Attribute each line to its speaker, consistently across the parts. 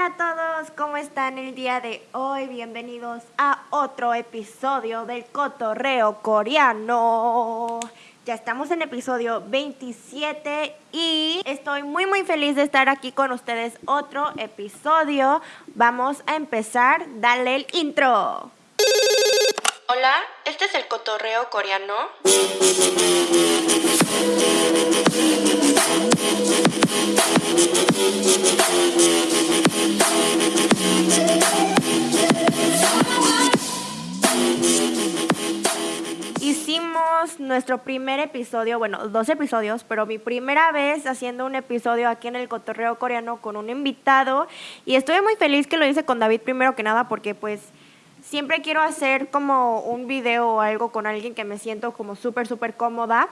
Speaker 1: Hola a todos, ¿cómo están el día de hoy? Bienvenidos a otro episodio del Cotorreo Coreano. Ya estamos en episodio 27 y estoy muy muy feliz de estar aquí con ustedes otro episodio. Vamos a empezar, dale el intro. Hola, este es el Cotorreo Coreano. Hicimos nuestro primer episodio, bueno, dos episodios, pero mi primera vez haciendo un episodio aquí en el Cotorreo Coreano con un invitado y estoy muy feliz que lo hice con David primero que nada porque pues siempre quiero hacer como un video o algo con alguien que me siento como súper, súper cómoda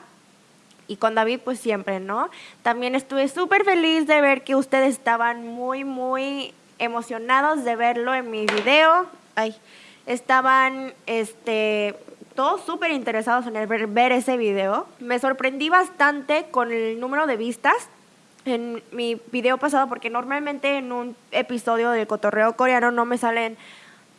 Speaker 1: y con David pues siempre, ¿no? También estuve súper feliz de ver que ustedes estaban muy, muy emocionados de verlo en mi video. Ay, estaban, este, todos súper interesados en ver, ver ese video. Me sorprendí bastante con el número de vistas en mi video pasado porque normalmente en un episodio del cotorreo coreano no me salen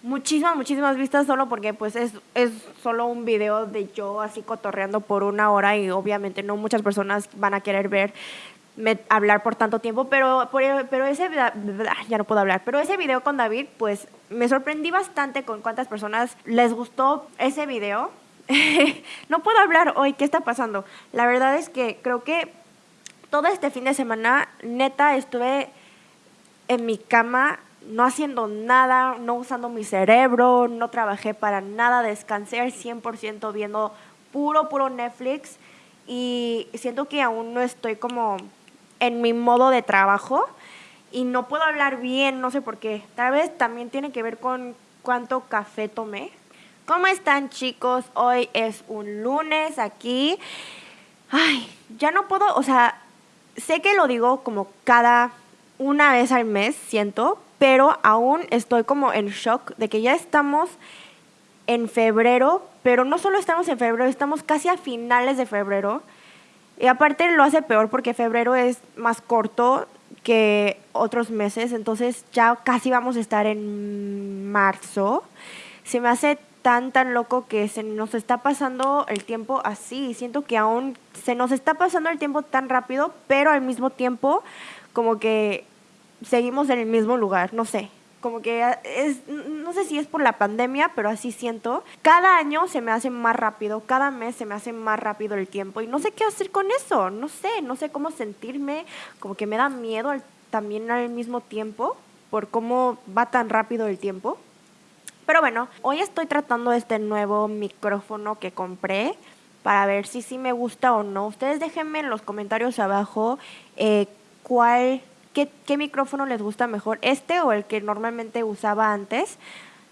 Speaker 1: muchísimas, muchísimas vistas solo porque pues es, es solo un video de yo así cotorreando por una hora y obviamente no muchas personas van a querer ver hablar por tanto tiempo, pero, pero ese, ya no puedo hablar, pero ese video con David, pues me sorprendí bastante con cuántas personas les gustó ese video. no puedo hablar hoy, ¿qué está pasando? La verdad es que creo que todo este fin de semana, neta, estuve en mi cama no haciendo nada, no usando mi cerebro, no trabajé para nada, descansé al 100% viendo puro, puro Netflix y siento que aún no estoy como en mi modo de trabajo y no puedo hablar bien, no sé por qué. Tal vez también tiene que ver con cuánto café tomé. ¿Cómo están chicos? Hoy es un lunes aquí. Ay, ya no puedo, o sea, sé que lo digo como cada una vez al mes, siento, pero aún estoy como en shock de que ya estamos en febrero, pero no solo estamos en febrero, estamos casi a finales de febrero. Y aparte lo hace peor porque febrero es más corto que otros meses, entonces ya casi vamos a estar en marzo. Se me hace tan, tan loco que se nos está pasando el tiempo así. Siento que aún se nos está pasando el tiempo tan rápido, pero al mismo tiempo como que seguimos en el mismo lugar, no sé. Como que es, no sé si es por la pandemia, pero así siento. Cada año se me hace más rápido, cada mes se me hace más rápido el tiempo y no sé qué hacer con eso, no sé, no sé cómo sentirme, como que me da miedo también al mismo tiempo por cómo va tan rápido el tiempo. Pero bueno, hoy estoy tratando este nuevo micrófono que compré para ver si sí me gusta o no. Ustedes déjenme en los comentarios abajo eh, cuál qué, micrófono les gusta mejor, este o el que normalmente usaba antes.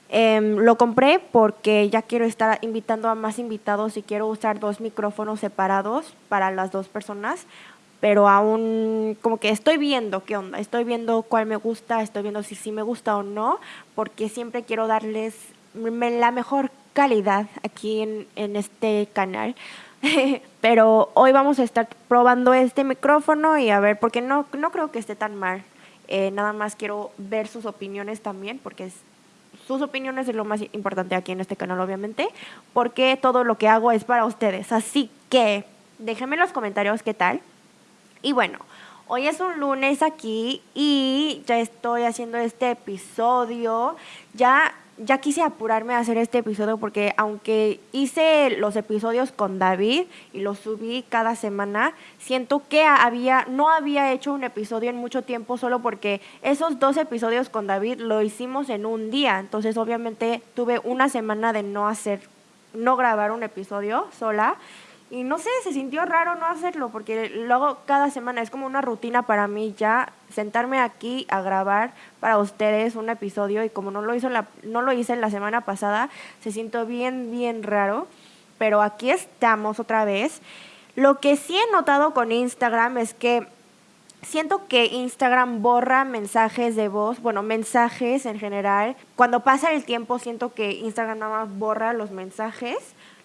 Speaker 1: Em, lo compré porque ya quiero estar invitando a más invitados y quiero usar dos micrófonos separados para las dos personas, pero aún como que estoy viendo qué onda, estoy viendo cuál me gusta, estoy viendo si sí me gusta o no, porque siempre quiero darles la mejor calidad aquí en, en este canal. Pero hoy vamos a estar probando este micrófono y a ver, porque no, no creo que esté tan mal. Eh, nada más quiero ver sus opiniones también, porque sus opiniones es lo más importante aquí en este canal, obviamente, porque todo lo que hago es para ustedes. Así que déjenme en los comentarios qué tal. Y bueno, hoy es un lunes aquí y ya estoy haciendo este episodio. Ya ya quise apurarme a hacer este episodio porque aunque hice los episodios con David y los subí cada semana, siento que había no había hecho un episodio en mucho tiempo solo porque esos dos episodios con David lo hicimos en un día, entonces obviamente tuve una semana de no hacer no grabar un episodio sola y no sé, se sintió raro no hacerlo, porque luego cada semana es como una rutina para mí ya sentarme aquí a grabar para ustedes un episodio y como no lo, hizo la, no lo hice la semana pasada, se sintió bien, bien raro. Pero aquí estamos otra vez. Lo que sí he notado con Instagram es que siento que Instagram borra mensajes de voz, bueno, mensajes en general. Cuando pasa el tiempo siento que Instagram nada más borra los mensajes,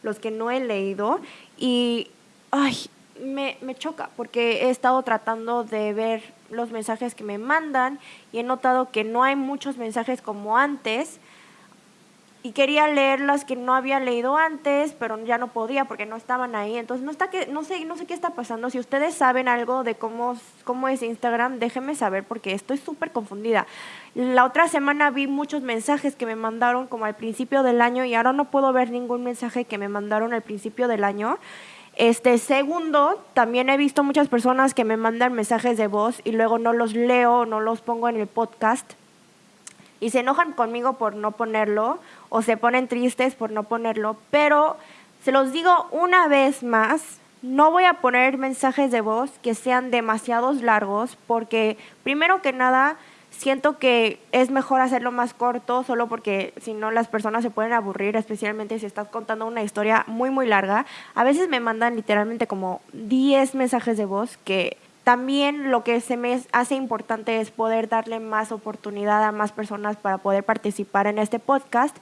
Speaker 1: los que no he leído. Y, ay, me, me choca porque he estado tratando de ver los mensajes que me mandan y he notado que no hay muchos mensajes como antes y quería leer las que no había leído antes, pero ya no podía porque no estaban ahí. Entonces no está que no sé no sé qué está pasando. Si ustedes saben algo de cómo cómo es Instagram, déjenme saber porque estoy súper confundida. La otra semana vi muchos mensajes que me mandaron como al principio del año y ahora no puedo ver ningún mensaje que me mandaron al principio del año. Este segundo, también he visto muchas personas que me mandan mensajes de voz y luego no los leo, no los pongo en el podcast y se enojan conmigo por no ponerlo o se ponen tristes por no ponerlo, pero se los digo una vez más, no voy a poner mensajes de voz que sean demasiados largos porque primero que nada siento que es mejor hacerlo más corto solo porque si no las personas se pueden aburrir, especialmente si estás contando una historia muy muy larga. A veces me mandan literalmente como 10 mensajes de voz que también lo que se me hace importante es poder darle más oportunidad a más personas para poder participar en este podcast.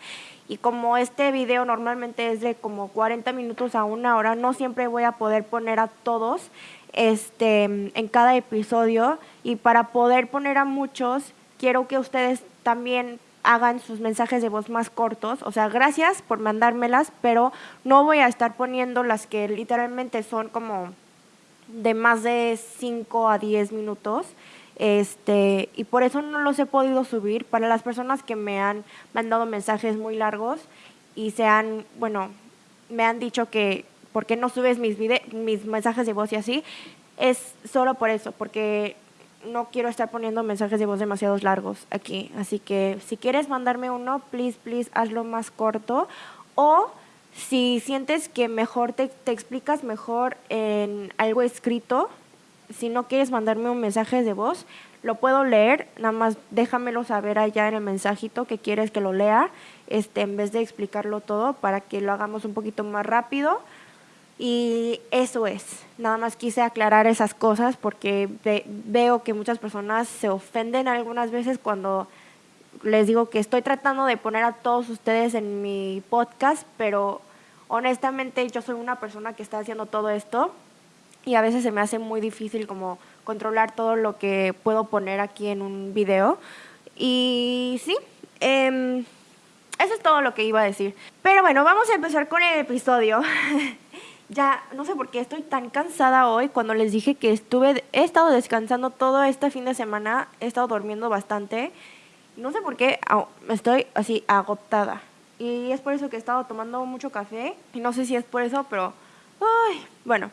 Speaker 1: Y como este video normalmente es de como 40 minutos a una hora, no siempre voy a poder poner a todos este, en cada episodio. Y para poder poner a muchos, quiero que ustedes también hagan sus mensajes de voz más cortos. O sea, gracias por mandármelas, pero no voy a estar poniendo las que literalmente son como de más de 5 a 10 minutos. Este, y por eso no los he podido subir. Para las personas que me han mandado mensajes muy largos y se han, bueno, me han dicho que, ¿por qué no subes mis, mis mensajes de voz y así? Es solo por eso, porque no quiero estar poniendo mensajes de voz demasiado largos aquí. Así que si quieres mandarme uno, please, please, hazlo más corto. O si sientes que mejor te, te, explicas mejor en algo escrito, si no quieres mandarme un mensaje de voz, lo puedo leer, nada más déjamelo saber allá en el mensajito que quieres que lo lea, este, en vez de explicarlo todo para que lo hagamos un poquito más rápido. Y eso es, nada más quise aclarar esas cosas porque veo que muchas personas se ofenden algunas veces cuando les digo que estoy tratando de poner a todos ustedes en mi podcast, pero honestamente yo soy una persona que está haciendo todo esto y a veces se me hace muy difícil como controlar todo lo que puedo poner aquí en un video. Y sí, eh, eso es todo lo que iba a decir. Pero bueno, vamos a empezar con el episodio. ya no sé por qué estoy tan cansada hoy. Cuando les dije que estuve, he estado descansando todo este fin de semana, he estado durmiendo bastante. No sé por qué estoy así agotada. Y es por eso que he estado tomando mucho café. Y no sé si es por eso, pero... Ay, bueno,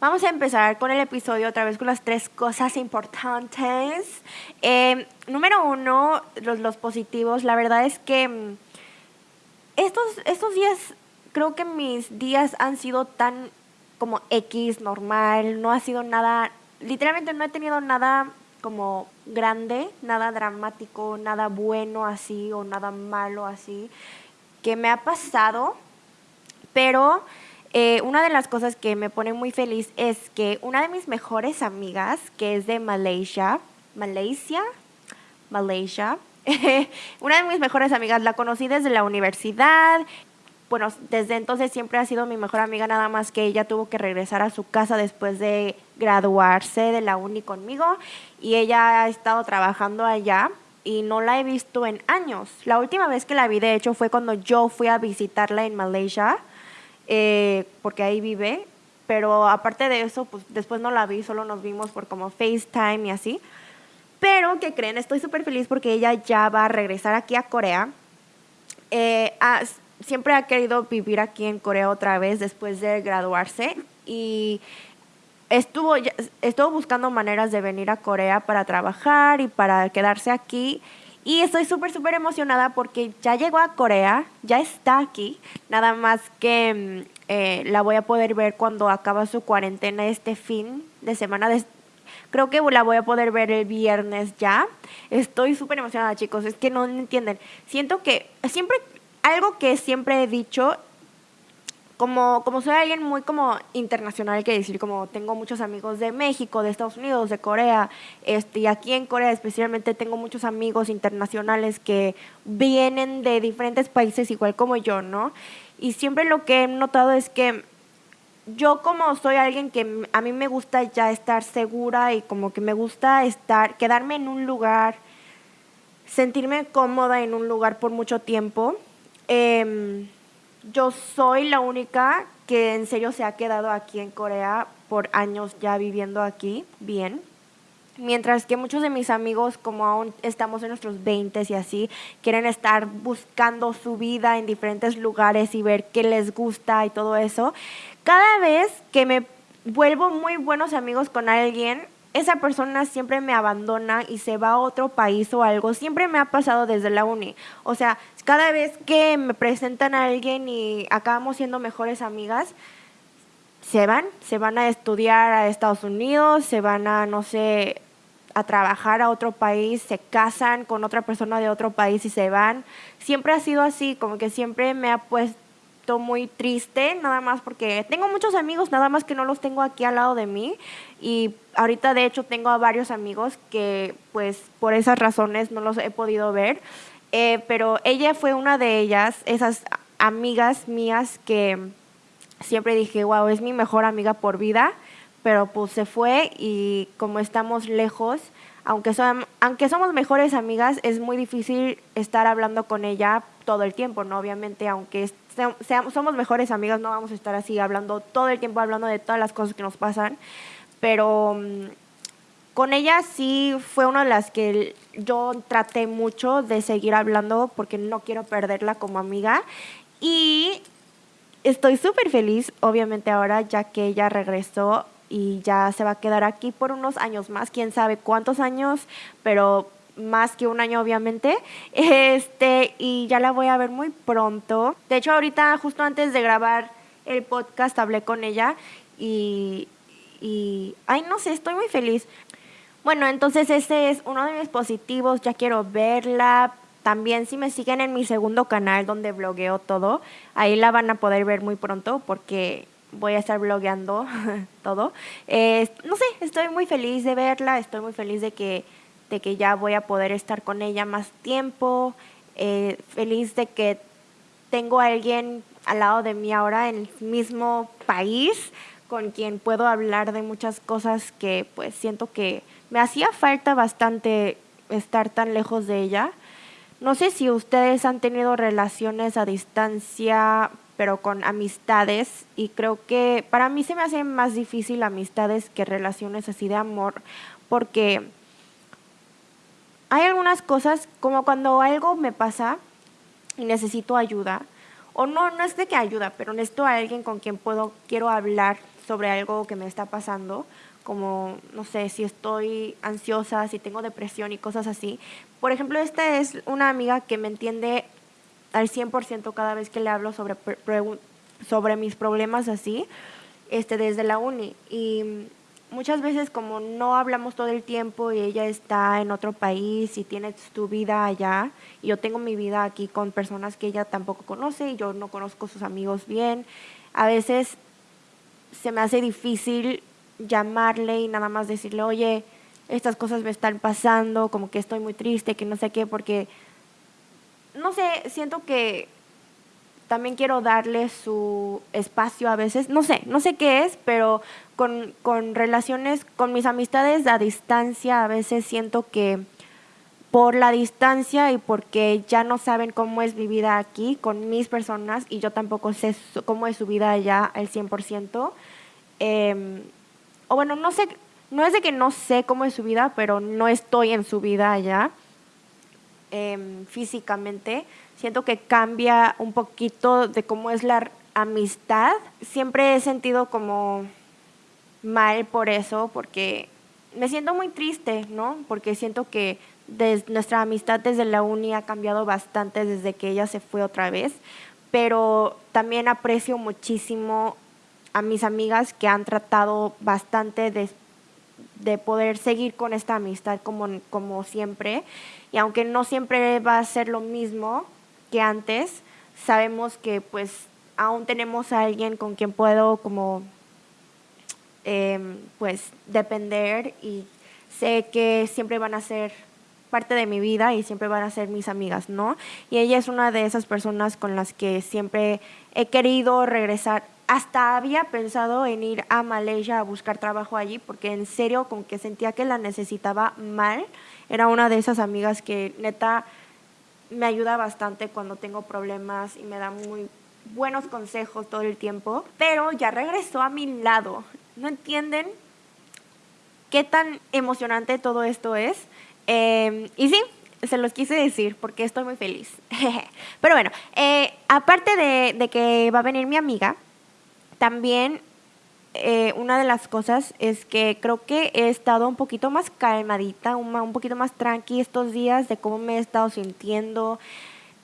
Speaker 1: Vamos a empezar con el episodio otra vez con las tres cosas importantes. Em, número uno, los, los, positivos. La verdad es que mm, estos, estos días, creo que mis días han sido tan como X, normal. No ha sido nada, literalmente no he tenido nada como grande, nada dramático, nada bueno así o nada malo así que me ha pasado. Pero eh, una de las cosas que me pone muy feliz es que una de mis mejores amigas, que es de Malaysia, Malaysia, Malaysia, una de mis mejores amigas, la conocí desde la universidad. Bueno, desde entonces siempre ha sido mi mejor amiga, nada más que ella tuvo que regresar a su casa después de graduarse de la uni conmigo y ella ha estado trabajando allá y no la he visto en años. La última vez que la vi, de hecho, fue cuando yo fui a visitarla en Malaysia eh, porque ahí vive, pero aparte de eso, pues después no la vi, solo nos vimos por como FaceTime y así. Pero, ¿qué creen? Estoy súper feliz porque ella ya va a regresar aquí a Corea. Eh, siempre ha querido vivir aquí en Corea otra vez después de graduarse y estuvo, estuvo buscando maneras de venir a Corea para trabajar y para quedarse aquí y estoy súper, súper emocionada porque ya llegó a Corea, ya está aquí, nada más que mm, eh, la voy a poder ver cuando acaba su cuarentena este fin de semana. creo que la voy a poder ver el viernes ya. Estoy súper emocionada, chicos, es que no entienden. Siento que siempre, algo que siempre he dicho como, como soy alguien muy como internacional, que decir, como tengo muchos amigos de México, de Estados Unidos, de Corea, este, y aquí en Corea especialmente tengo muchos amigos internacionales que vienen de diferentes países igual como yo, ¿no? Y siempre lo que he notado es que yo como soy alguien que a mí me gusta ya estar segura y como que me gusta estar, quedarme en un lugar, sentirme cómoda en un lugar por mucho tiempo, em, yo soy la única que en serio se ha quedado aquí en Corea por años ya viviendo aquí bien. Mientras que muchos de mis amigos, como aún estamos en nuestros 20 y así, quieren estar buscando su vida en diferentes lugares y ver qué les gusta y todo eso. Cada vez que me vuelvo muy buenos amigos con alguien, esa persona siempre me abandona y se va a otro país o algo. Siempre me ha pasado desde la uni. O sea, cada vez que me presentan a alguien y acabamos siendo mejores amigas, se van, se van a estudiar a Estados Unidos, se van a, no sé, a trabajar a otro país, se casan con otra persona de otro país y se van. Siempre ha sido así, como que siempre me ha puesto muy triste, nada más porque tengo muchos amigos, nada más que no los tengo aquí al lado de mí. Y ahorita de hecho tengo a varios amigos que pues por esas razones no los he podido ver. Eh, pero ella fue una de ellas, esas amigas mías que siempre dije, wow, es mi mejor amiga por vida pero pues se fue y como estamos lejos, aunque, son, aunque somos mejores amigas, es muy difícil estar hablando con ella todo el tiempo, ¿no? Obviamente, aunque seamos, somos mejores amigas, no vamos a estar así hablando todo el tiempo, hablando de todas las cosas que nos pasan, pero mm, con ella sí fue una de las que yo traté mucho de seguir hablando porque no quiero perderla como amiga y estoy súper feliz, obviamente ahora, ya que ella regresó y ya se va a quedar aquí por unos años más, quién sabe cuántos años, pero más que un año obviamente. Este, y ya la voy a ver muy pronto. De hecho, ahorita justo antes de grabar el podcast hablé con ella y y ay, no sé, estoy muy feliz. Bueno, entonces ese es uno de mis positivos, ya quiero verla. También si me siguen en mi segundo canal donde blogueo todo, ahí la van a poder ver muy pronto porque voy a estar blogueando todo. no sé, estoy muy feliz de verla, estoy muy feliz de que, de que ya voy a poder estar con ella más tiempo, eh, feliz de que tengo a alguien al lado de mí ahora en el mismo país con quien puedo hablar de muchas cosas que pues siento que me hacía falta bastante estar tan lejos de ella. No sé si ustedes han tenido relaciones a distancia pero con amistades y creo que para mí se me hace más difícil amistades que relaciones así de amor porque hay algunas cosas como cuando algo me pasa y necesito ayuda o no no es de que ayuda pero necesito a alguien con quien puedo quiero hablar sobre algo que me está pasando como no sé si estoy ansiosa si tengo depresión y cosas así por ejemplo esta es una amiga que me entiende al 100% cada vez que le hablo sobre, sobre mis problemas así, este, desde la uni. Y muchas veces como no hablamos todo el tiempo y ella está en otro país y tiene su vida allá y yo tengo mi vida aquí con personas que ella tampoco conoce y yo no conozco sus amigos bien, a veces se me hace difícil llamarle y nada más decirle, oye, estas cosas me están pasando, como que estoy muy triste, que no sé qué, porque no sé, siento que también quiero darle su espacio a veces, no sé, no sé qué es, pero con, relaciones, con mis amistades a distancia, a veces siento que por la distancia y porque ya no saben cómo es mi vida aquí con mis personas y yo tampoco sé cómo es su vida allá al 100%. Em, o bueno, no sé, no es de que no sé cómo es su vida, pero no estoy en su vida allá. Em, físicamente, siento que cambia un poquito de cómo es la amistad. Siempre he sentido como mal por eso, porque me siento muy triste, ¿no? Porque siento que nuestra amistad desde la uni ha cambiado bastante desde que ella se fue otra vez, pero también aprecio muchísimo a mis amigas que han tratado bastante de, de poder seguir con esta amistad como, como siempre y aunque no siempre va a ser lo mismo que antes, sabemos que pues aún tenemos a alguien con quien puedo como em, pues depender y sé que siempre van a ser parte de mi vida y siempre van a ser mis amigas, ¿no? Y ella es una de esas personas con las que siempre he querido regresar, hasta había pensado en ir a Malaysia a buscar trabajo allí porque en serio como que sentía que la necesitaba mal. Era una de esas amigas que neta me ayuda bastante cuando tengo problemas y me da muy buenos consejos todo el tiempo, pero ya regresó a mi lado. ¿No entienden qué tan emocionante todo esto es? Em, y sí, se los quise decir porque estoy muy feliz. pero bueno, eh, aparte de, de que va a venir mi amiga, también eh, una de las cosas es que creo que he estado un poquito más calmadita, un, un poquito más tranqui estos días de cómo me he estado sintiendo.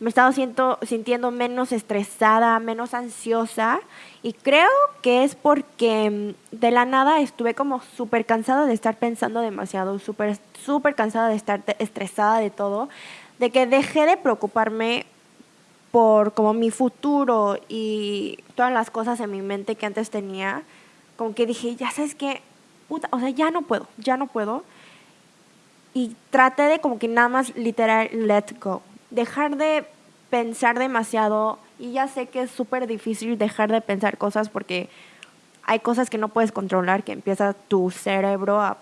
Speaker 1: Me he estado siento, sintiendo menos estresada, menos ansiosa y creo que es porque mm, de la nada estuve como súper cansada de estar pensando demasiado, súper súper cansada de estar estresada de todo, de que dejé de preocuparme por como mi futuro y todas las cosas en mi mente que antes tenía, como que dije, ya sabes qué, puta, o sea, ya no puedo, ya no puedo. Y traté de como que nada más literal let go, dejar de pensar demasiado y ya sé que es súper difícil dejar de pensar cosas porque hay cosas que no puedes controlar, que empieza tu cerebro a...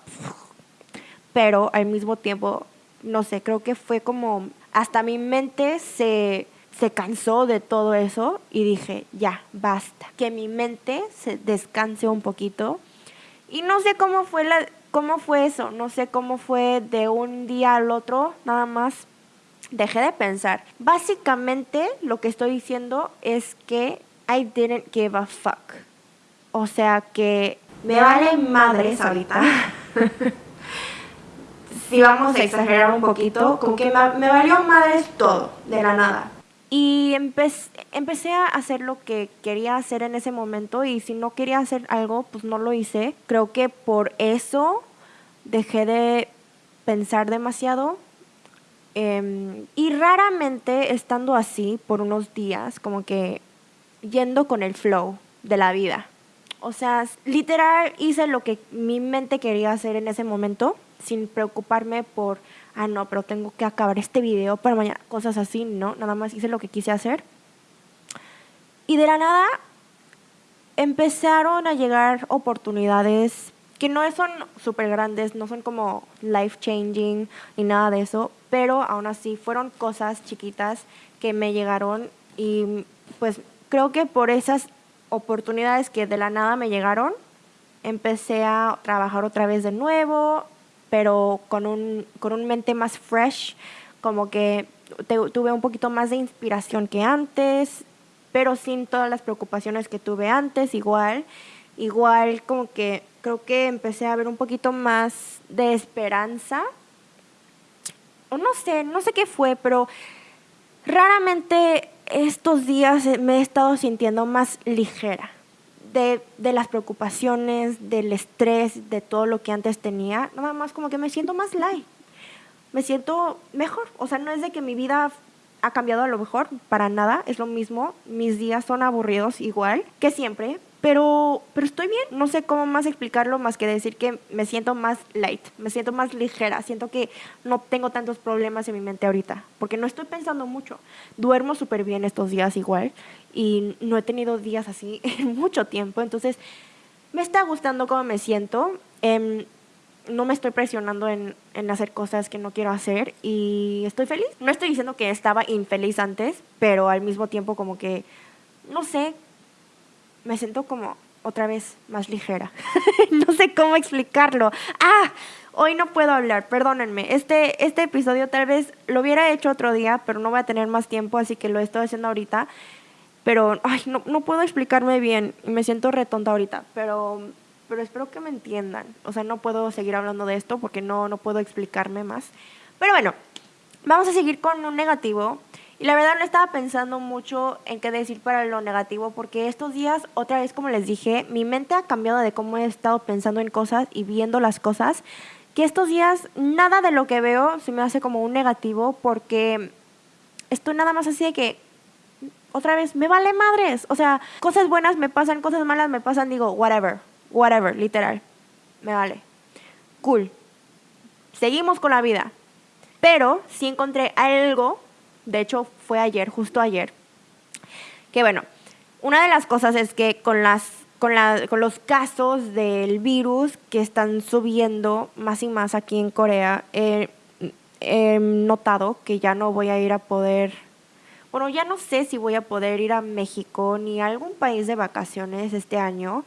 Speaker 1: Pero al mismo tiempo, no sé, creo que fue como hasta mi mente se se cansó de todo eso y dije, ya, basta, que mi mente se descanse un poquito. Y no sé cómo fue, la, cómo fue eso, no sé cómo fue de un día al otro, nada más dejé de pensar. Básicamente lo que estoy diciendo es que I didn't give a fuck. O sea que me vale madres ahorita. si vamos a exagerar un poquito, como que me valió madres todo, de la nada. Y empecé, empecé a hacer lo que quería hacer en ese momento y si no quería hacer algo, pues no lo hice. Creo que por eso dejé de pensar demasiado. Em, y raramente estando así por unos días, como que yendo con el flow de la vida. O sea, literal hice lo que mi mente quería hacer en ese momento, sin preocuparme por ah, no, pero tengo que acabar este video para mañana, cosas así, ¿no? Nada más hice lo que quise hacer. Y de la nada empezaron a llegar oportunidades que no son súper grandes, no son como life changing ni nada de eso, pero aún así fueron cosas chiquitas que me llegaron y pues creo que por esas oportunidades que de la nada me llegaron, empecé a trabajar otra vez de nuevo, pero con un, con un mente más fresh, como que tuve un poquito más de inspiración que antes, pero sin todas las preocupaciones que tuve antes, igual, igual como que creo que empecé a ver un poquito más de esperanza, no sé, no sé qué fue, pero raramente estos días me he estado sintiendo más ligera de, de, las preocupaciones, del estrés, de todo lo que antes tenía, nada más como que me siento más light, me siento mejor. O sea, no es de que mi vida ha cambiado a lo mejor, para nada, es lo mismo, mis días son aburridos igual que siempre, pero, pero estoy bien, no sé cómo más explicarlo más que decir que me siento más light, me siento más ligera, siento que no tengo tantos problemas en mi mente ahorita, porque no estoy pensando mucho, duermo súper bien estos días igual y no he tenido días así en mucho tiempo, entonces me está gustando cómo me siento. Em, no me estoy presionando en, en, hacer cosas que no quiero hacer y estoy feliz. No estoy diciendo que estaba infeliz antes, pero al mismo tiempo como que, no sé, me siento como otra vez más ligera. no sé cómo explicarlo. Ah, hoy no puedo hablar, perdónenme. Este, este episodio tal vez lo hubiera hecho otro día, pero no voy a tener más tiempo, así que lo estoy haciendo ahorita pero ay, no, no puedo explicarme bien me siento retonta ahorita, pero, pero espero que me entiendan. O sea, no puedo seguir hablando de esto porque no, no puedo explicarme más. Pero bueno, vamos a seguir con un negativo. Y la verdad no estaba pensando mucho en qué decir para lo negativo porque estos días, otra vez como les dije, mi mente ha cambiado de cómo he estado pensando en cosas y viendo las cosas, que estos días nada de lo que veo se me hace como un negativo porque estoy nada más así de que otra vez, me vale madres. O sea, cosas buenas me pasan, cosas malas me pasan, digo, whatever, whatever, literal. Me vale. Cool. Seguimos con la vida. Pero sí encontré algo, de hecho fue ayer, justo ayer, que bueno, Una de las cosas es que con las con, la, con los casos del virus que están subiendo más y más aquí en Corea, he notado que ya no voy a ir a poder, bueno, ya no sé si voy a poder ir a México ni a algún país de vacaciones este año.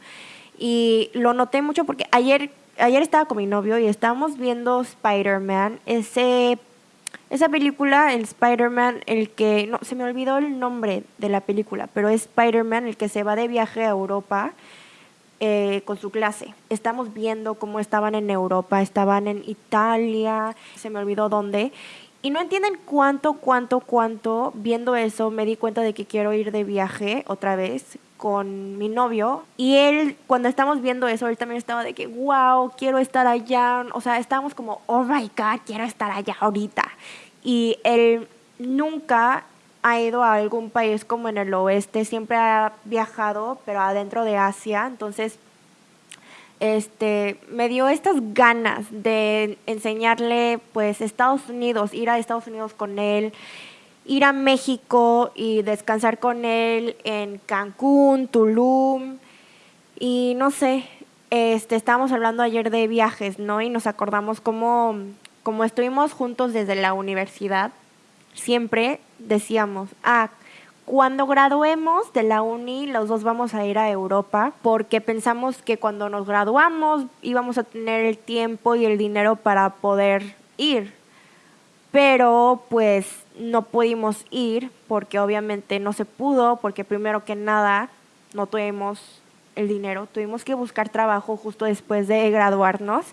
Speaker 1: Y lo noté mucho porque ayer, ayer estaba con mi novio y estábamos viendo Spider-Man, ese esa película, el Spider-Man, el que, no, se me olvidó el nombre de la película, pero es Spider-Man el que se va de viaje a Europa eh, con su clase. Estamos viendo cómo estaban en Europa, estaban en Italia, se me olvidó dónde. Y no entienden cuánto, cuánto, cuánto, viendo eso, me di cuenta de que quiero ir de viaje otra vez con mi novio y él, cuando estamos viendo eso, él también estaba de que, wow, quiero estar allá. O sea, estábamos como, oh my God, quiero estar allá ahorita. Y él nunca ha ido a algún país como en el oeste, siempre ha viajado, pero adentro de Asia. Entonces, este, me dio estas ganas de enseñarle, pues, Estados Unidos, ir a Estados Unidos con él ir a México y descansar con él en Cancún, Tulum y no sé, este, estábamos hablando ayer de viajes, ¿no? Y nos acordamos cómo, como estuvimos juntos desde la universidad, siempre decíamos, ah, cuando graduemos de la uni, los dos vamos a ir a Europa porque pensamos que cuando nos graduamos íbamos a tener el tiempo y el dinero para poder ir. Pero pues no pudimos ir porque obviamente no se pudo, porque primero que nada no tuvimos el dinero, tuvimos que buscar trabajo justo después de graduarnos,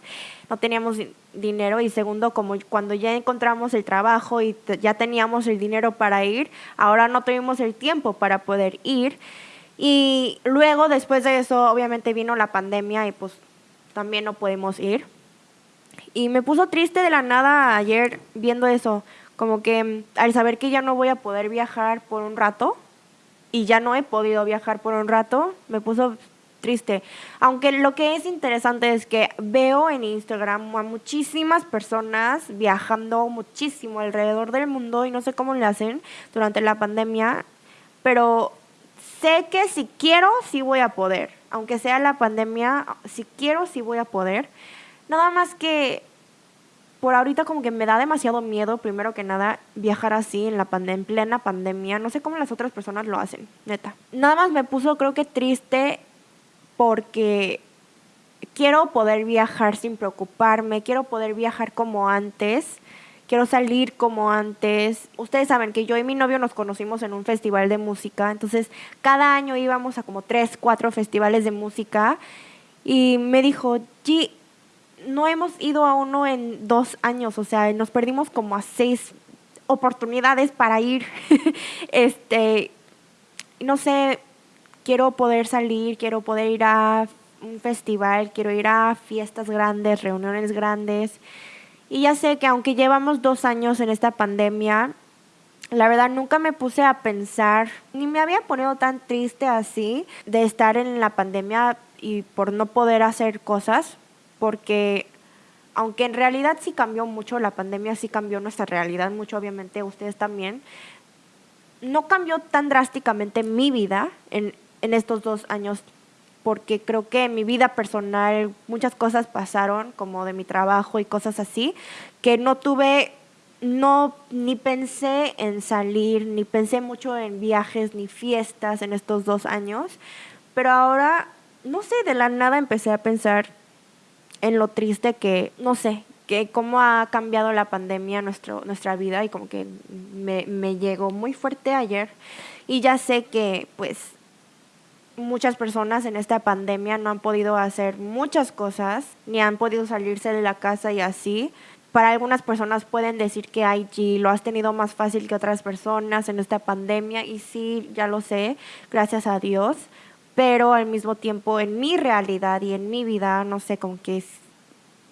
Speaker 1: no teníamos dinero y segundo, como cuando ya encontramos el trabajo y ya teníamos el dinero para ir, ahora no tuvimos el tiempo para poder ir. Y luego, después de eso, obviamente vino la pandemia y pues también no pudimos ir. Y me puso triste de la nada ayer viendo eso, como que mm, al saber que ya no voy a poder viajar por un rato y ya no he podido viajar por un rato, me puso triste. Aunque lo que es interesante es que veo en Instagram a muchísimas personas viajando muchísimo alrededor del mundo y no sé cómo le hacen durante la pandemia, pero sé que si quiero, sí voy a poder. Aunque sea la pandemia, si quiero, sí voy a poder. Nada más que por ahorita como que me da demasiado miedo, primero que nada, viajar así en, la en plena pandemia. No sé cómo las otras personas lo hacen, neta. Nada más me puso creo que triste porque quiero poder viajar sin preocuparme, quiero poder viajar como antes, quiero salir como antes. Ustedes saben que yo y mi novio nos conocimos en un festival de música, entonces cada año íbamos a como tres, cuatro festivales de música y me dijo, G, no hemos ido a uno en dos años, o sea, nos perdimos como a seis oportunidades para ir. este, no sé, quiero poder salir, quiero poder ir a un festival, quiero ir a fiestas grandes, reuniones grandes. Y ya sé que aunque llevamos dos años en esta pandemia, la verdad nunca me puse a pensar, ni me había ponido tan triste así de estar en la pandemia y por no poder hacer cosas porque aunque en realidad sí cambió mucho, la pandemia sí cambió nuestra realidad mucho, obviamente ustedes también, no cambió tan drásticamente mi vida en, en estos dos años, porque creo que en mi vida personal muchas cosas pasaron, como de mi trabajo y cosas así, que no tuve, no, ni pensé en salir, ni pensé mucho en viajes, ni fiestas en estos dos años, pero ahora, no sé, de la nada empecé a pensar en lo triste que, no sé, que cómo ha cambiado la pandemia nuestro, nuestra vida y como que me, me llegó muy fuerte ayer y ya sé que pues muchas personas en esta pandemia no han podido hacer muchas cosas, ni han podido salirse de la casa y así. Para algunas personas pueden decir que IG lo has tenido más fácil que otras personas en esta pandemia y sí, ya lo sé, gracias a Dios pero al mismo tiempo en mi realidad y en mi vida, no sé, con que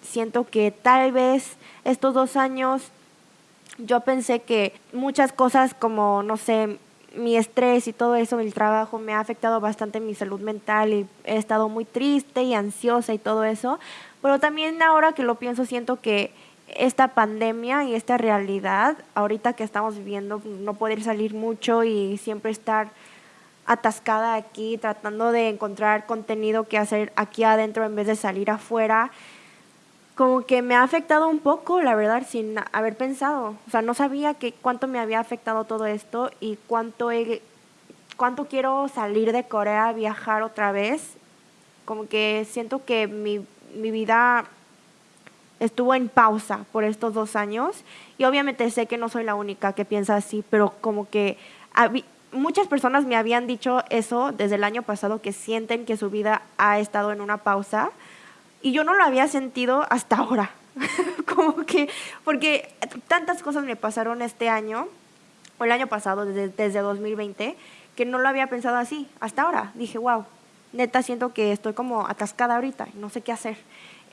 Speaker 1: siento que tal vez estos dos años yo pensé que muchas cosas como, no sé, mi estrés y todo eso, el trabajo me ha afectado bastante mi salud mental y he estado muy triste y ansiosa y todo eso, pero también ahora que lo pienso siento que esta pandemia y esta realidad, ahorita que estamos viviendo, no poder salir mucho y siempre estar atascada aquí, tratando de encontrar contenido que hacer aquí adentro en vez de salir afuera. Como que me ha afectado un poco, la verdad, sin haber pensado. O sea, no sabía que cuánto me había afectado todo esto y cuánto, cuánto quiero salir de Corea, viajar otra vez. Como que siento que mi, mi vida estuvo en pausa por estos dos años y obviamente sé que no soy la única que piensa así, pero como que muchas personas me habían dicho eso desde el año pasado, que sienten que su vida ha estado en una pausa y yo no lo había sentido hasta ahora. como que, porque tantas cosas me pasaron este año, o el año pasado, desde, desde 2020, que no lo había pensado así, hasta ahora. Dije, wow, neta siento que estoy como atascada ahorita, no sé qué hacer.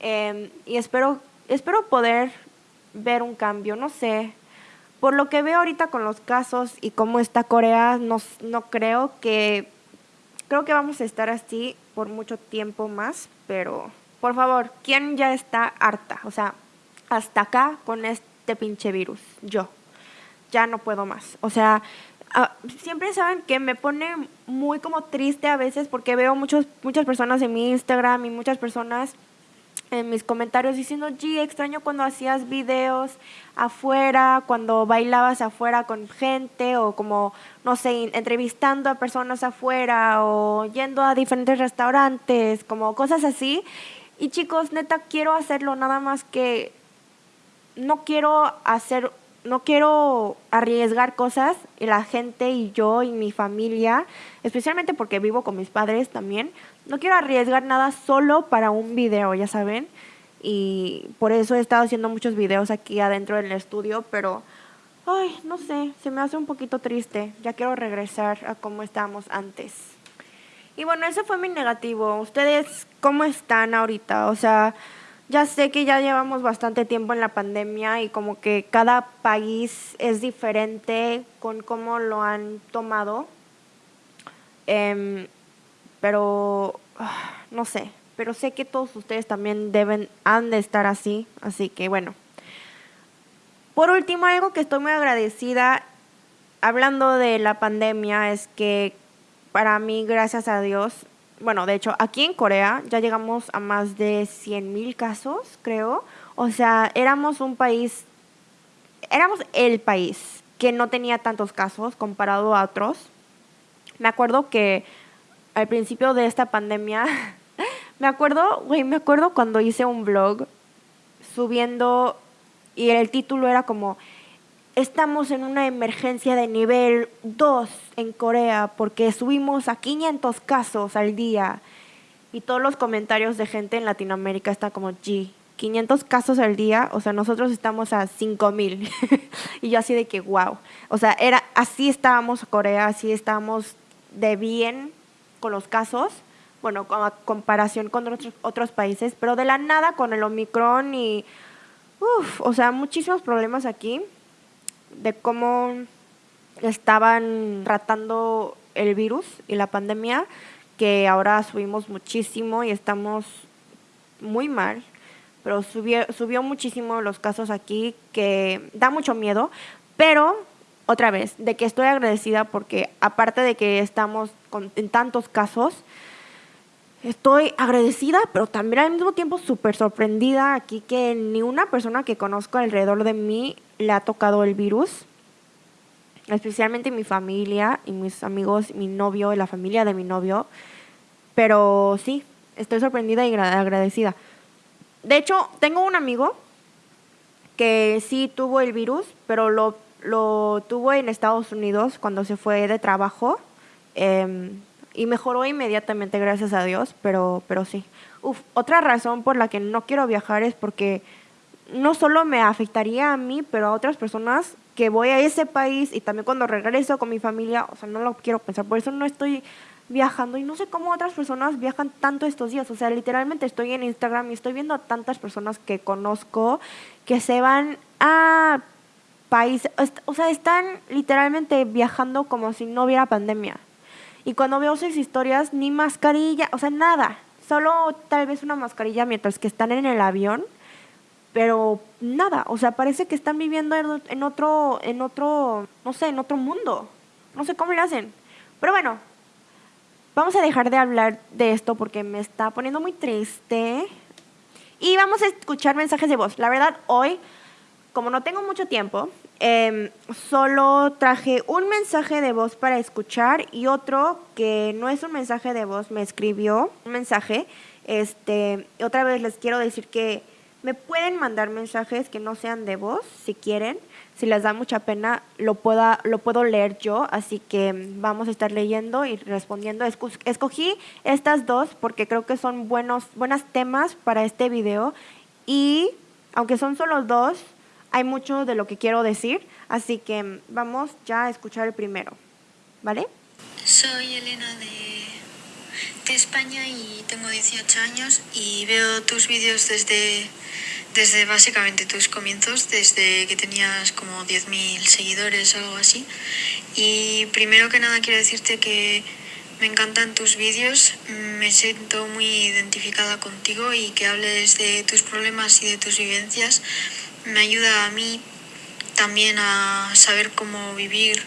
Speaker 1: Em, y espero, espero poder ver un cambio, no sé, por lo que veo ahorita con los casos y cómo está Corea, no, creo que... Creo que vamos a estar así por mucho tiempo más, pero por favor, ¿quién ya está harta? O sea, hasta acá con este pinche virus. Yo. Ya no puedo más. O sea, ah, siempre saben que me pone muy como triste a veces porque veo muchos, muchas personas en mi Instagram y muchas personas en mis comentarios diciendo, G, extraño cuando hacías videos afuera, cuando bailabas afuera con gente o como, no sé, entrevistando a personas afuera o yendo a diferentes restaurantes, como cosas así. Y chicos, neta, quiero hacerlo, nada más que no quiero hacer no quiero arriesgar cosas y la gente y yo y mi familia, especialmente porque vivo con mis padres también, no quiero arriesgar nada solo para un video, ya saben. Y por eso he estado haciendo muchos videos aquí adentro del estudio, pero, ay, no sé, se me hace un poquito triste. Ya quiero regresar a como estábamos antes. Y bueno, ese fue mi negativo. ¿Ustedes cómo están ahorita? O sea, ya sé que ya llevamos bastante tiempo en la pandemia y como que cada país es diferente con cómo lo han tomado. Em, pero ah, no sé, pero sé que todos ustedes también deben, han de estar así, así que bueno. Por último, algo que estoy muy agradecida, hablando de la pandemia, es que para mí, gracias a Dios, bueno, de hecho, aquí en Corea ya llegamos a más de 100 mil casos, creo. O sea, éramos un país, éramos el país que no tenía tantos casos comparado a otros. Me acuerdo que al principio de esta pandemia, me acuerdo, güey, me acuerdo cuando hice un vlog subiendo y el título era como estamos en una emergencia de nivel 2 en Corea porque subimos a 500 casos al día. Y todos los comentarios de gente en Latinoamérica están como, G, 500 casos al día, o sea, nosotros estamos a 5000. y yo así de que, wow. O sea, era, así estábamos Corea, así estábamos de bien con los casos, bueno, con comparación con otros, otros países, pero de la nada con el Omicron y, uff, o sea, muchísimos problemas aquí de cómo estaban tratando el virus y la pandemia, que ahora subimos muchísimo y estamos muy mal, pero subió, subió muchísimo los casos aquí, que da mucho miedo, pero otra vez, de que estoy agradecida porque aparte de que estamos con, en tantos casos, estoy agradecida, pero también al mismo tiempo súper sorprendida aquí que ni una persona que conozco alrededor de mí le ha tocado el virus, especialmente mi familia y mis amigos, mi novio y la familia de mi novio. Pero sí, estoy sorprendida y agradecida. De hecho, tengo un amigo que sí tuvo el virus, pero lo, lo tuvo en Estados Unidos cuando se fue de trabajo. Em, y mejoró inmediatamente, gracias a Dios, pero, pero sí. Otra razón por la que no quiero viajar es porque no solo me afectaría a mí, pero a otras personas que voy a ese país y también cuando regreso con mi familia, o sea, no lo quiero pensar, por eso no estoy viajando y no sé cómo otras personas viajan tanto estos días, o sea, literalmente estoy en Instagram y estoy viendo a tantas personas que conozco que se van a países, o sea, están literalmente viajando como si no hubiera pandemia. Y cuando veo sus historias, ni mascarilla, o sea, nada, solo tal vez una mascarilla mientras que están en el avión pero nada, o sea, parece que están viviendo en, otro, en otro, no sé, en otro mundo. No sé cómo le hacen. Pero bueno, vamos a dejar de hablar de esto porque me está poniendo muy triste. Y vamos a escuchar mensajes de voz. La verdad, hoy, como no tengo mucho tiempo, em, solo traje un mensaje de voz para escuchar y otro que no es un mensaje de voz, me escribió un mensaje. Este, otra vez les quiero decir que me pueden mandar mensajes que no sean de voz, si quieren. Si les da mucha pena, lo, pueda, lo puedo leer yo, así que vamos a estar leyendo y respondiendo. Escogí estas dos porque creo que son buenos buenos temas para este video y aunque son solo dos, hay mucho de lo que quiero decir, así que vamos ya a escuchar el primero, ¿vale?
Speaker 2: Soy Elena de, de España y tengo 18 años y veo tus vídeos desde desde básicamente tus comienzos, desde que tenías como 10.000 seguidores o algo así. Y primero que nada quiero decirte que me encantan tus vídeos, me siento muy identificada contigo y que hables de tus problemas y de tus vivencias me ayuda a mí también a saber cómo vivir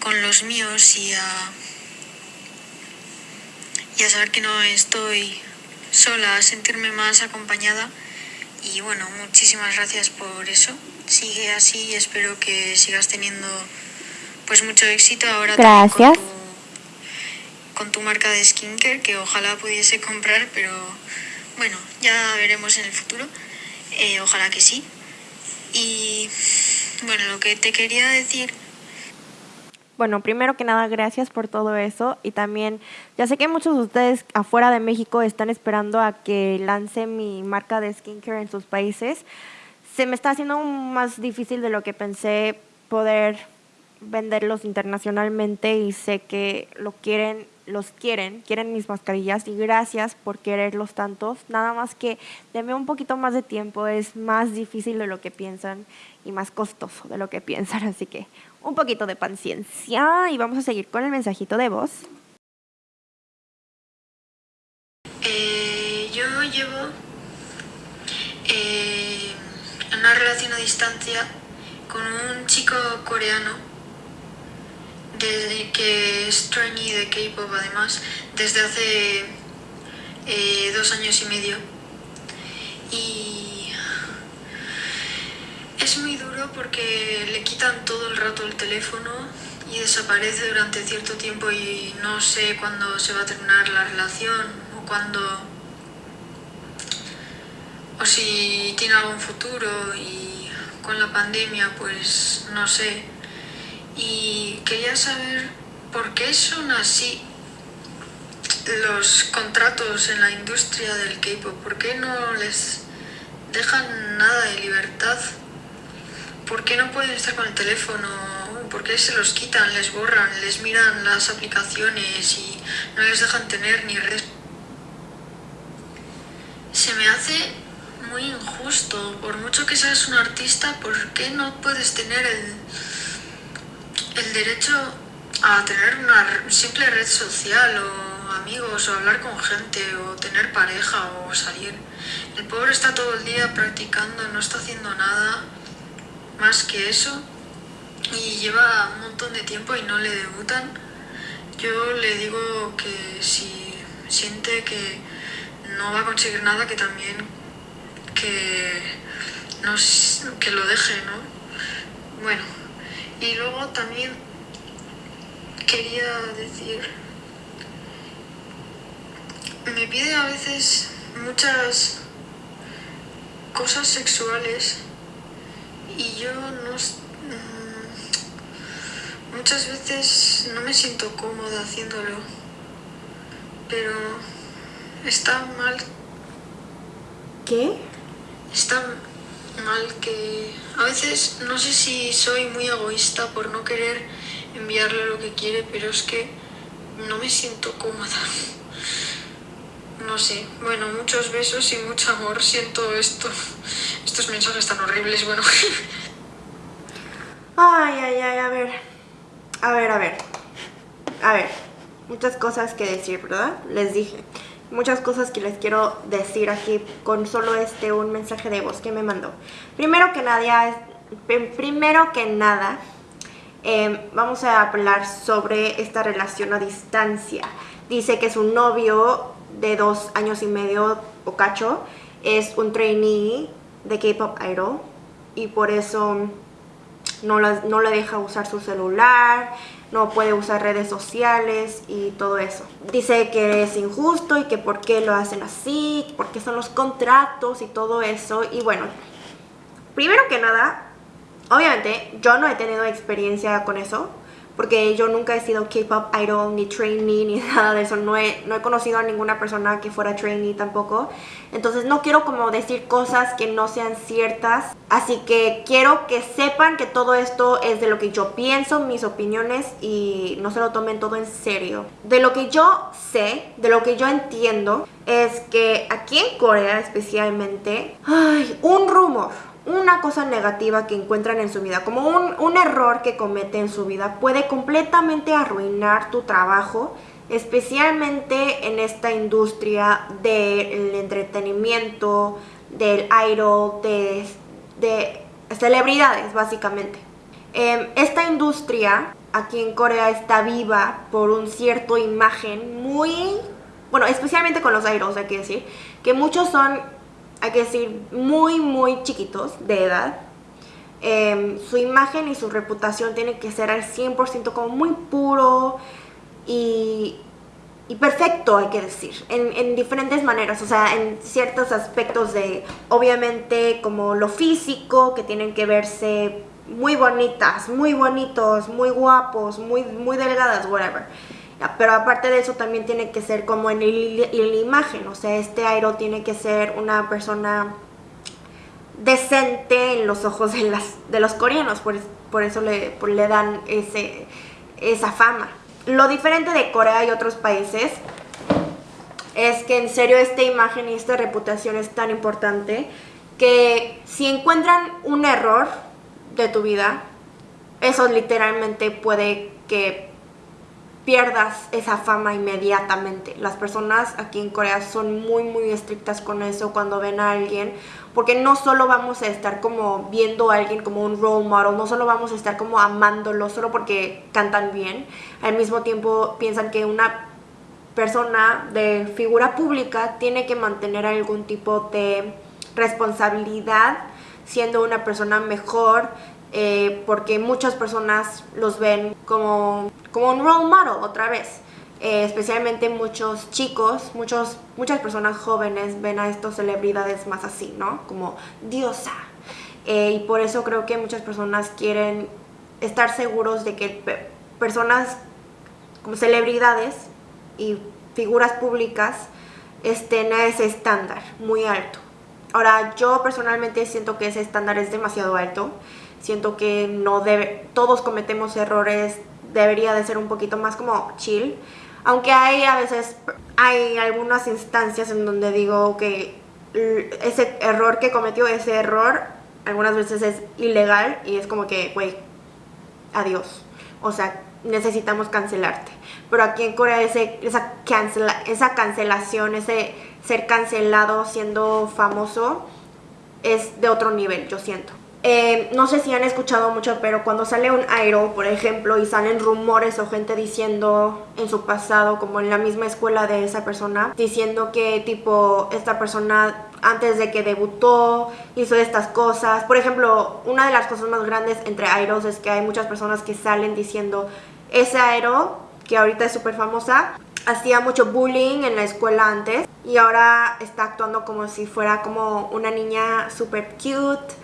Speaker 2: con los míos y a, y a saber que no estoy sola, a sentirme más acompañada y bueno, muchísimas gracias por eso. Sigue así y espero que sigas teniendo pues mucho éxito ahora
Speaker 1: gracias.
Speaker 2: Con, tu, con tu marca de skincare, que ojalá pudiese comprar, pero bueno, ya veremos en el futuro. Eh, ojalá que sí. Y bueno, lo que te quería decir
Speaker 1: bueno, primero que nada, gracias por todo eso. Y también, ya sé que muchos de ustedes afuera de México están esperando a que lance mi marca de skincare en sus países. Se me está haciendo más difícil de lo que pensé poder venderlos internacionalmente y sé que lo quieren, los quieren, quieren mis mascarillas y gracias por quererlos tantos. Nada más que denme un poquito más de tiempo, es más difícil de lo que piensan y más costoso de lo que piensan, así que un poquito de paciencia y vamos a seguir con el mensajito de voz.
Speaker 2: Eh, yo llevo eh, una relación a distancia con un chico coreano desde que es trainee de K-pop además desde hace eh, dos años y medio y es muy duro porque le quitan todo el rato el teléfono y desaparece durante cierto tiempo y no sé cuándo se va a terminar la relación o cuándo... o si tiene algún futuro y con la pandemia pues no sé. Y quería saber por qué son así los contratos en la industria del K-pop, por qué no les dejan nada de libertad ¿Por qué no pueden estar con el teléfono? ¿Por qué se los quitan, les borran, les miran las aplicaciones y no les dejan tener ni redes? Se me hace muy injusto. Por mucho que seas un artista, ¿por qué no puedes tener el, el derecho a tener una simple red social o amigos o hablar con gente o tener pareja o salir? El pobre está todo el día practicando, no está haciendo nada más que eso y lleva un montón de tiempo y no le debutan, yo le digo que si siente que no va a conseguir nada, que también que, no, que lo deje, ¿no? Bueno, y luego también quería decir, me pide a veces muchas cosas sexuales y yo no... Mm, muchas veces no me siento cómoda haciéndolo, pero está mal.
Speaker 1: ¿Qué?
Speaker 2: Está mal que... A veces no sé si soy muy egoísta por no querer enviarle lo que quiere, pero es que no me siento cómoda. No sé, bueno, muchos besos y mucho amor, siento esto estos mensajes tan horribles, bueno.
Speaker 1: Ay, ay, ay, a ver. A ver, a ver. A ver. Muchas cosas que decir, ¿verdad? Les dije. Muchas cosas que les quiero decir aquí con solo este un mensaje de voz que me mandó. Primero que nada, primero que nada, em, vamos a hablar sobre esta relación a distancia. dice que su novio de dos años y medio o cacho es un trainee de K-Pop Idol y por eso no, no le deja usar su celular, no puede usar redes sociales y todo eso. Dice que es injusto y que por qué lo hacen así, por qué son los contratos y todo eso. Y bueno, primero que nada, obviamente yo no he tenido experiencia con eso porque yo nunca he sido K-pop idol, ni trainee, ni nada de eso. No he, no he conocido a ninguna persona que fuera trainee tampoco. Entonces no quiero como decir cosas que no sean ciertas. Así que quiero que sepan que todo esto es de lo que yo pienso, mis opiniones y no se lo tomen todo en serio. De lo que yo sé, de lo que yo entiendo, es que aquí en Corea especialmente, hay un rumor una cosa negativa que encuentran en su vida, como un, error que comete en su vida, puede completamente arruinar tu trabajo, especialmente en esta industria del entretenimiento, del idol, de, de celebridades básicamente. Em, esta industria aquí en Corea está viva por un cierto imagen muy, bueno, especialmente con los idols hay que decir, que muchos son hay que decir, muy, muy chiquitos de edad. Em, su imagen y su reputación tiene que ser al 100% como muy puro y, perfecto, hay que decir, en, en, diferentes maneras, o sea, en ciertos aspectos de, obviamente, como lo físico, que tienen que verse muy bonitas, muy bonitos, muy guapos, muy, muy delgadas, whatever. Pero aparte de eso también tiene que ser como en, la imagen, o sea, este Airo tiene que ser una persona decente en los ojos de, las, de los coreanos, por, eso le, le dan ese, esa fama. Lo diferente de Corea y otros países es que en serio esta imagen y esta reputación es tan importante que si encuentran un error de tu vida, eso literalmente puede que pierdas esa fama inmediatamente. Las personas aquí en Corea son muy muy estrictas con eso cuando ven a alguien, porque no solo vamos a estar como viendo a alguien como un role model, no solo vamos a estar como amándolo solo porque cantan bien, al mismo tiempo piensan que una persona de figura pública tiene que mantener algún tipo de responsabilidad siendo una persona mejor, eh, porque muchas personas los ven como, como un role model otra vez. Eh, especialmente muchos chicos, muchos, muchas personas jóvenes ven a estas celebridades más así, ¿no? Como diosa. Eh, y por eso creo que muchas personas quieren estar seguros de que personas como celebridades y figuras públicas estén a ese estándar muy alto. Ahora, yo personalmente siento que ese estándar es demasiado alto siento que no debe, todos cometemos errores, debería de ser un poquito más como chill, aunque hay a veces, hay algunas instancias en donde digo que ese error que cometió, ese error, algunas veces es ilegal y es como que, güey, adiós, o sea, necesitamos cancelarte. Pero aquí en Corea ese, esa, esa cancelación, ese ser cancelado siendo famoso, es de otro nivel, yo siento. Eh, no sé si han escuchado mucho, pero cuando sale un idol, por ejemplo, y salen rumores o gente diciendo en su pasado, como en la misma escuela de esa persona, diciendo que tipo esta persona antes de que debutó hizo estas cosas. Por ejemplo, una de las cosas más grandes entre idols es que hay muchas personas que salen diciendo ese idol, que ahorita es súper famosa, hacía mucho bullying en la escuela antes y ahora está actuando como si fuera como una niña súper cute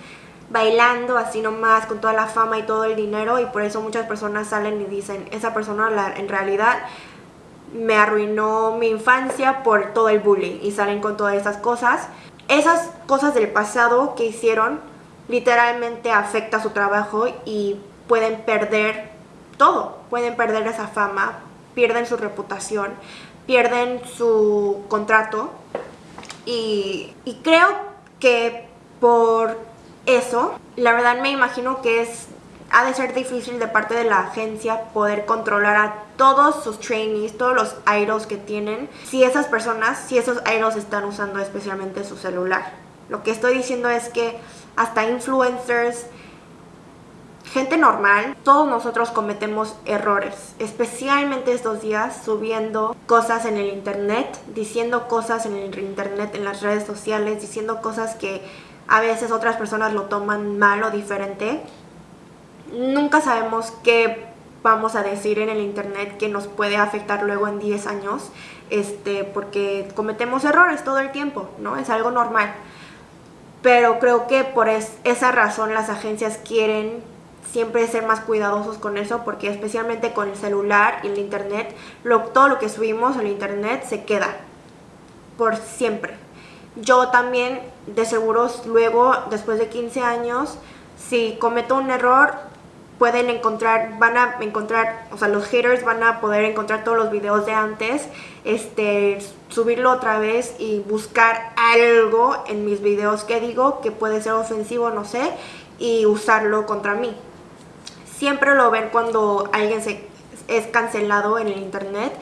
Speaker 1: bailando así nomás con toda la fama y todo el dinero y por eso muchas personas salen y dicen, esa persona en realidad me arruinó mi infancia por todo el bullying y salen con todas esas cosas. Esas cosas del pasado que hicieron literalmente afecta su trabajo y pueden perder todo, pueden perder esa fama, pierden su reputación, pierden su contrato y, y creo que por eso, la verdad me imagino que es ha de ser difícil de parte de la agencia poder controlar a todos sus trainees, todos los idols que tienen, si esas personas, si esos idols están usando especialmente su celular. Lo que estoy diciendo es que hasta influencers, gente normal, todos nosotros cometemos errores, especialmente estos días subiendo cosas en el internet, diciendo cosas en el internet, en las redes sociales, diciendo cosas que a veces otras personas lo toman mal o diferente. Nunca sabemos qué vamos a decir en el internet que nos puede afectar luego en 10 años, este, porque cometemos errores todo el tiempo, ¿no? Es algo normal. Pero creo que por esa razón las agencias quieren siempre ser más cuidadosos con eso porque especialmente con el celular y el internet, lo, todo lo que subimos al internet se queda por siempre. Yo también de seguros luego, después de 15 años, si cometo un error, pueden encontrar, van a encontrar, o sea, los haters van a poder encontrar todos los videos de antes, este, subirlo otra vez y buscar algo en mis videos que digo que puede ser ofensivo, no sé, y usarlo contra mí. Siempre lo ven cuando alguien se, es cancelado en el internet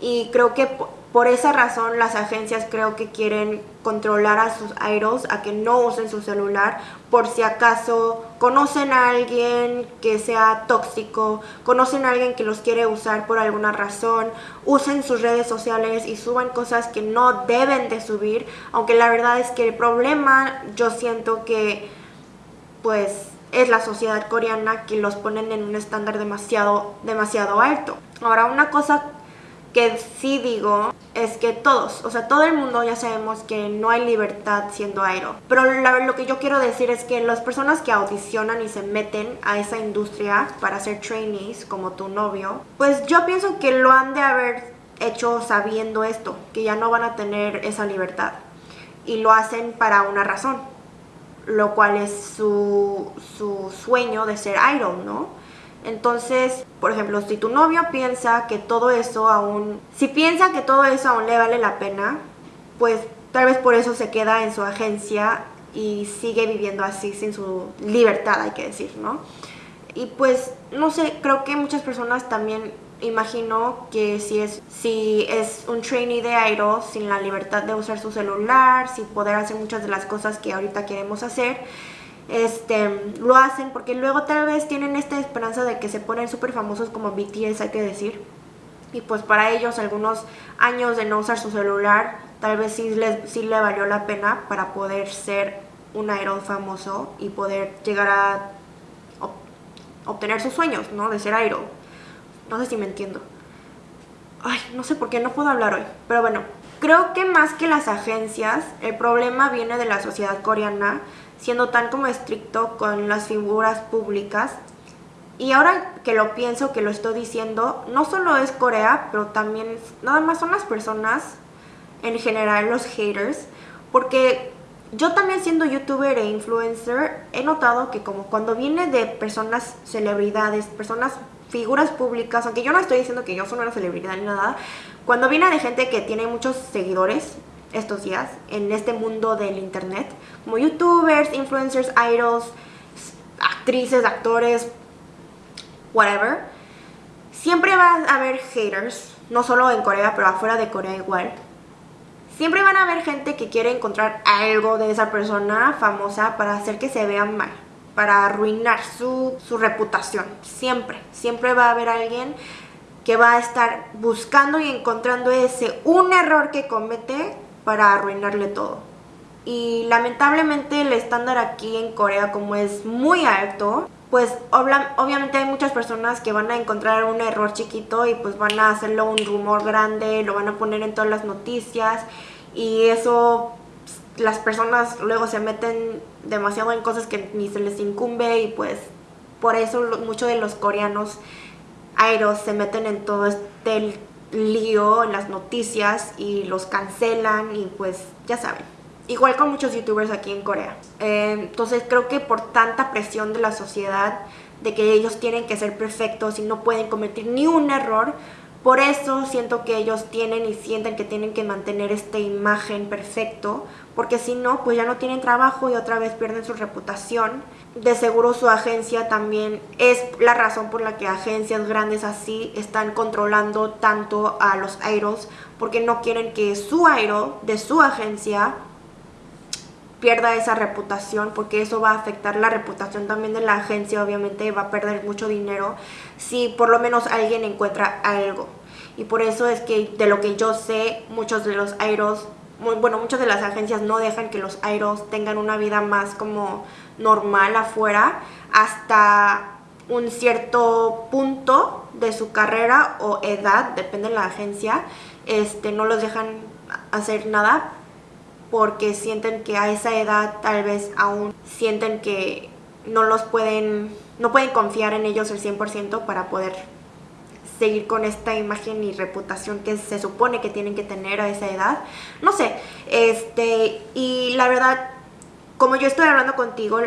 Speaker 1: y creo que por esa razón las agencias creo que quieren controlar a sus idols a que no usen su celular por si acaso conocen a alguien que sea tóxico, conocen a alguien que los quiere usar por alguna razón, usen sus redes sociales y suban cosas que no deben de subir, aunque la verdad es que el problema yo siento que pues es la sociedad coreana que los ponen en un estándar demasiado demasiado alto. Ahora una cosa que sí digo es que todos, o sea, todo el mundo ya sabemos que no hay libertad siendo idol. Pero lo que yo quiero decir es que las personas que audicionan y se meten a esa industria para ser trainees, como tu novio, pues yo pienso que lo han de haber hecho sabiendo esto, que ya no van a tener esa libertad. Y lo hacen para una razón, lo cual es su, su sueño de ser idol, ¿no? Entonces, por ejemplo, si tu novio piensa que todo eso aún, si piensa que todo eso aún le vale la pena, pues tal vez por eso se queda en su agencia y sigue viviendo así sin su libertad, hay que decir, ¿no? Y pues, no sé, creo que muchas personas también imagino que si es, si es un trainee de Aero sin la libertad de usar su celular, sin poder hacer muchas de las cosas que ahorita queremos hacer, este, lo hacen porque luego tal vez tienen esta esperanza de que se ponen súper famosos como BTS, hay que decir. Y pues para ellos algunos años de no usar su celular, tal vez sí, les, sí le valió la pena para poder ser un idol famoso y poder llegar a obtener sus sueños, ¿no? De ser idol. No sé si me entiendo. Ay, no sé por qué no puedo hablar hoy. Pero bueno, creo que más que las agencias, el problema viene de la sociedad coreana siendo tan como estricto con las figuras públicas. Y ahora que lo pienso, que lo estoy diciendo, no solo es Corea, pero también nada más son las personas, en general los haters, porque yo también siendo youtuber e influencer, he notado que como cuando viene de personas, celebridades, personas, figuras públicas, aunque yo no estoy diciendo que yo soy una celebridad ni nada, cuando viene de gente que tiene muchos seguidores, estos días en este mundo del internet, como youtubers, influencers, idols, actrices, actores, whatever, siempre va a haber haters, no solo en Corea, pero afuera de Corea igual. Siempre van a haber gente que quiere encontrar algo de esa persona famosa para hacer que se vea mal, para arruinar su, su reputación. Siempre, siempre va a haber alguien que va a estar buscando y encontrando ese un error que comete para arruinarle todo. Y lamentablemente el estándar aquí en Corea como es muy alto, pues obviamente hay muchas personas que van a encontrar un error chiquito y pues van a hacerlo un rumor grande, lo van a poner en todas las noticias y eso las personas luego se meten demasiado en cosas que ni se les incumbe y pues por eso muchos de los coreanos aeros se meten en todo este lío en las noticias y los cancelan y pues ya saben. Igual con muchos youtubers aquí en Corea. Eh, entonces creo que por tanta presión de la sociedad, de que ellos tienen que ser perfectos y no pueden cometer ni un error, por eso siento que ellos tienen y sienten que tienen que mantener esta imagen perfecto, porque si no, pues ya no tienen trabajo y otra vez pierden su reputación de seguro su agencia también es la razón por la que agencias grandes así están controlando tanto a los idols porque no quieren que su idol de su agencia pierda esa reputación, porque eso va a afectar la reputación también de la agencia, obviamente va a perder mucho dinero si por lo menos alguien encuentra algo. Y por eso es que de lo que yo sé, muchos de los bueno, muchas de las agencias no dejan que los airos tengan una vida más como normal afuera hasta un cierto punto de su carrera o edad, depende de la agencia, este, no los dejan hacer nada porque sienten que a esa edad tal vez aún sienten que no los pueden, no pueden confiar en ellos el 100% para poder seguir con esta imagen y reputación que se supone que tienen que tener a esa edad. No sé, este, y la verdad, como yo estoy hablando contigo,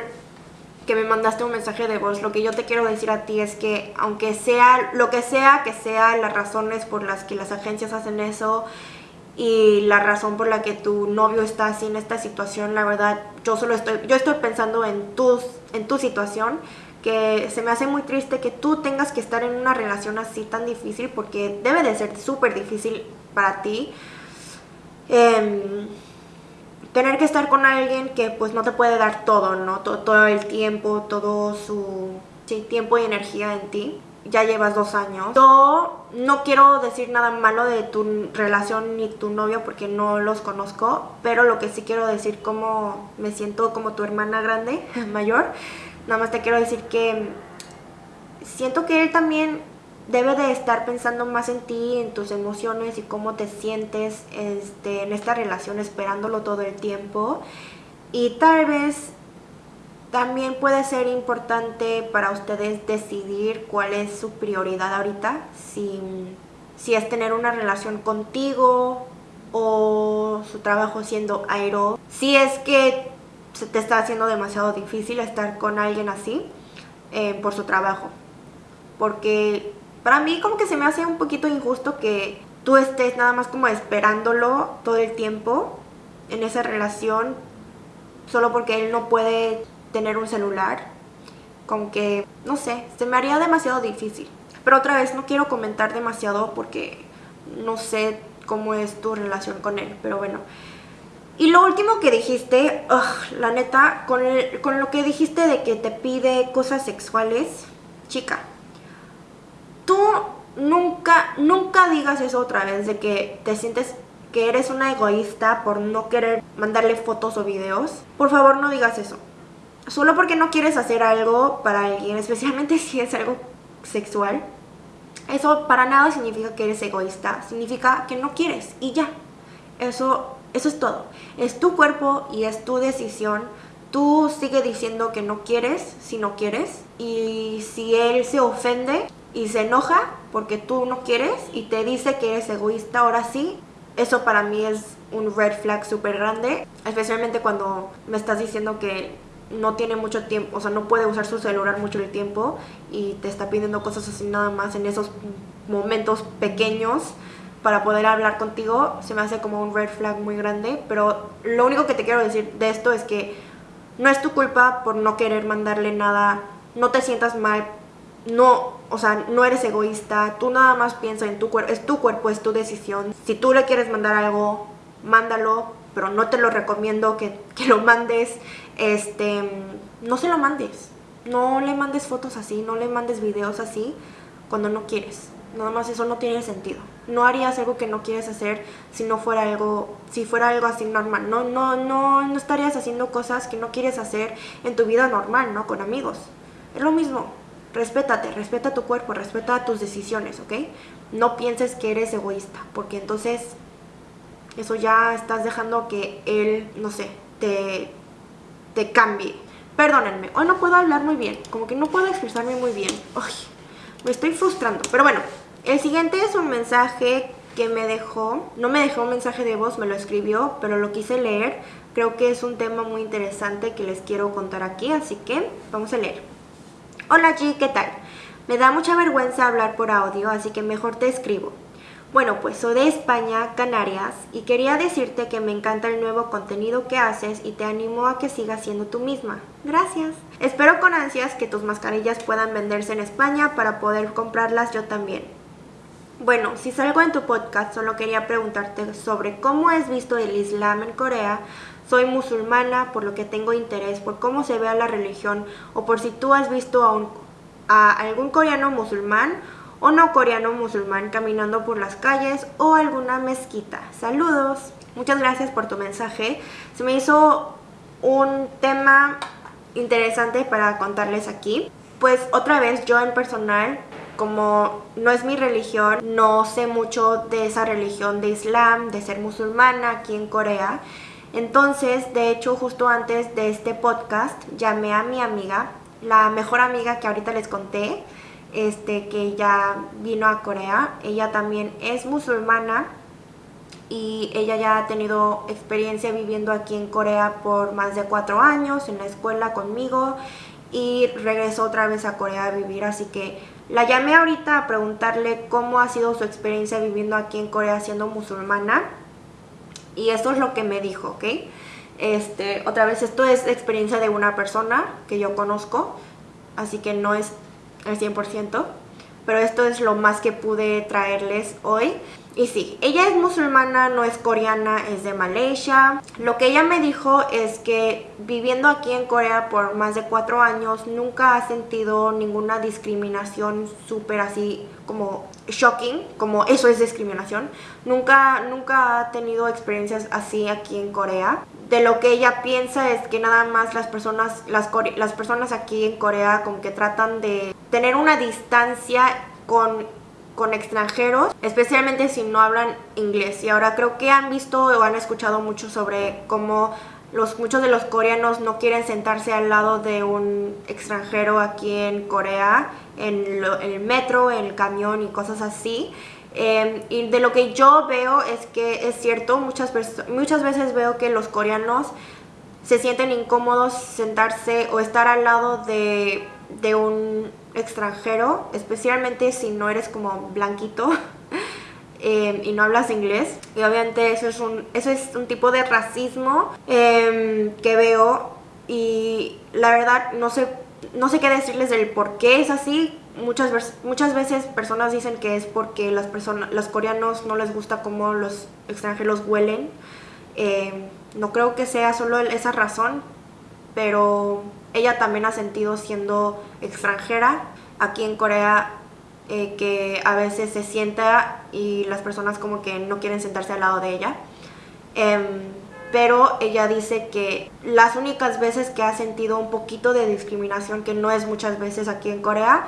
Speaker 1: que me mandaste un mensaje de voz, lo que yo te quiero decir a ti es que aunque sea lo que sea que sea las razones por las que las agencias hacen eso, y la razón por la que tu novio está así en esta situación, la verdad, yo solo estoy, yo estoy pensando en, tus, en tu situación, que se me hace muy triste que tú tengas que estar en una relación así tan difícil, porque debe de ser súper difícil para ti. Em, tener que estar con alguien que pues no te puede dar todo, ¿no? Todo, todo el tiempo, todo su tiempo y energía en ti ya llevas dos años. Yo no quiero decir nada malo de tu relación ni tu novio porque no los conozco, pero lo que sí quiero decir como me siento como tu hermana grande, mayor, nada más te quiero decir que siento que él también debe de estar pensando más en ti, en tus emociones y cómo te sientes este, en esta relación esperándolo todo el tiempo. Y tal vez también puede ser importante para ustedes decidir cuál es su prioridad ahorita, si, si es tener una relación contigo o su trabajo siendo aero. Si es que se te está haciendo demasiado difícil estar con alguien así eh, por su trabajo. Porque para mí como que se me hace un poquito injusto que tú estés nada más como esperándolo todo el tiempo en esa relación solo porque él no puede tener un celular, con que, no sé, se me haría demasiado difícil. Pero otra vez, no quiero comentar demasiado porque no sé cómo es tu relación con él, pero bueno. Y lo último que dijiste, la neta, con, con lo que dijiste de que te pide cosas sexuales, chica, tú nunca, nunca digas eso otra vez, de que te sientes que eres una egoísta por no querer mandarle fotos o videos. Por favor, no digas eso solo porque no quieres hacer algo para alguien, especialmente si es algo sexual, eso para nada significa que eres egoísta, significa que no quieres y ya. Eso, eso es todo. Es tu cuerpo y es tu decisión. Tú sigue diciendo que no quieres si no quieres y si él se ofende y se enoja porque tú no quieres y te dice que eres egoísta, ahora sí, eso para mí es un red flag súper grande, especialmente cuando me estás diciendo que no tiene mucho tiempo, o sea, no puede usar su celular mucho el tiempo y te está pidiendo cosas así nada más en esos momentos pequeños para poder hablar contigo, se me hace como un red flag muy grande, pero lo único que te quiero decir de esto es que no es tu culpa por no querer mandarle nada, no te sientas mal, no, o sea, no eres egoísta, tú nada más piensa en tu cuerpo, es tu cuerpo, es tu decisión. Si tú le quieres mandar algo, mándalo, pero no te lo recomiendo que, que lo mandes este, no se lo mandes. No le mandes fotos así, no le mandes videos así cuando no quieres. Nada más eso no tiene sentido. No harías algo que no quieres hacer si no fuera algo, si fuera algo así normal. No, no, no, no estarías haciendo cosas que no quieres hacer en tu vida normal, ¿no? Con amigos. Es lo mismo. Respétate, respeta tu cuerpo, respeta tus decisiones, ¿ok? No pienses que eres egoísta, porque entonces eso ya estás dejando que él, no sé, te, te cambie. Perdónenme, hoy no puedo hablar muy bien, como que no puedo expresarme muy bien. me estoy frustrando. Pero bueno, el siguiente es un mensaje que me dejó, no me dejó un mensaje de voz, me lo escribió, pero lo quise leer. Creo que es un tema muy interesante que les quiero contar aquí, así que vamos a leer. Hola G, ¿qué tal? Me da mucha vergüenza hablar por audio, así que mejor te escribo. Bueno, pues soy de España, Canarias, y quería decirte que me encanta el nuevo contenido que haces y te animo a que sigas siendo tú misma. Gracias. Espero con ansias que tus mascarillas puedan venderse en España para poder comprarlas yo también. Bueno, si salgo en tu podcast, solo quería preguntarte sobre cómo has visto el Islam en Corea. Soy musulmana, por lo que tengo interés por cómo se ve a la religión o por si tú has visto a, un, a algún coreano musulmán o no coreano musulmán caminando por las calles o alguna mezquita. Saludos. Muchas gracias por tu mensaje. Se me hizo un tema interesante para contarles aquí. Pues otra vez yo en personal como no es mi religión, no sé mucho de esa religión de Islam, de ser musulmana aquí en Corea. Entonces, de hecho, justo antes de este podcast, llamé a mi amiga, la mejor amiga que ahorita les conté, este, que ya vino a Corea. Ella también es musulmana y ella ya ha tenido experiencia viviendo aquí en Corea por más de cuatro años en la escuela conmigo y regresó otra vez a Corea a vivir, así que la llamé ahorita a preguntarle cómo ha sido su experiencia viviendo aquí en Corea siendo musulmana. Y esto es lo que me dijo, ¿ok? Este, otra vez, esto es experiencia de una persona que yo conozco, así que no es el 100%, pero esto es lo más que pude traerles hoy. Y sí, ella es musulmana, no es coreana, es de Malaysia. Lo que ella me dijo es que viviendo aquí en Corea por más de cuatro años nunca ha sentido ninguna discriminación súper así como shocking, como eso es discriminación. Nunca, nunca ha tenido experiencias así aquí en Corea. De lo que ella piensa es que nada más las personas, las, las personas aquí en Corea como que tratan de tener una distancia con con extranjeros, especialmente si no hablan inglés. Y ahora creo que han visto o han escuchado mucho sobre cómo los, muchos de los coreanos no quieren sentarse al lado de un extranjero aquí en Corea, en, el metro, en el camión y cosas así. Em, y de lo que yo veo es que es cierto, muchas, muchas veces veo que los coreanos se sienten incómodos sentarse o estar al lado de, de un extranjero, especialmente si no eres como blanquito em, y no hablas inglés. Y obviamente eso es un, eso es un tipo de racismo em, que veo y la verdad no sé, no sé qué decirles del por qué es así. Muchas, muchas veces personas dicen que es porque las personas, los coreanos no les gusta cómo los extranjeros huelen. Em, no creo que sea solo esa razón, pero ella también ha sentido siendo extranjera aquí en Corea eh, que a veces se sienta y las personas como que no quieren sentarse al lado de ella. Em, pero ella dice que las únicas veces que ha sentido un poquito de discriminación, que no es muchas veces aquí en Corea,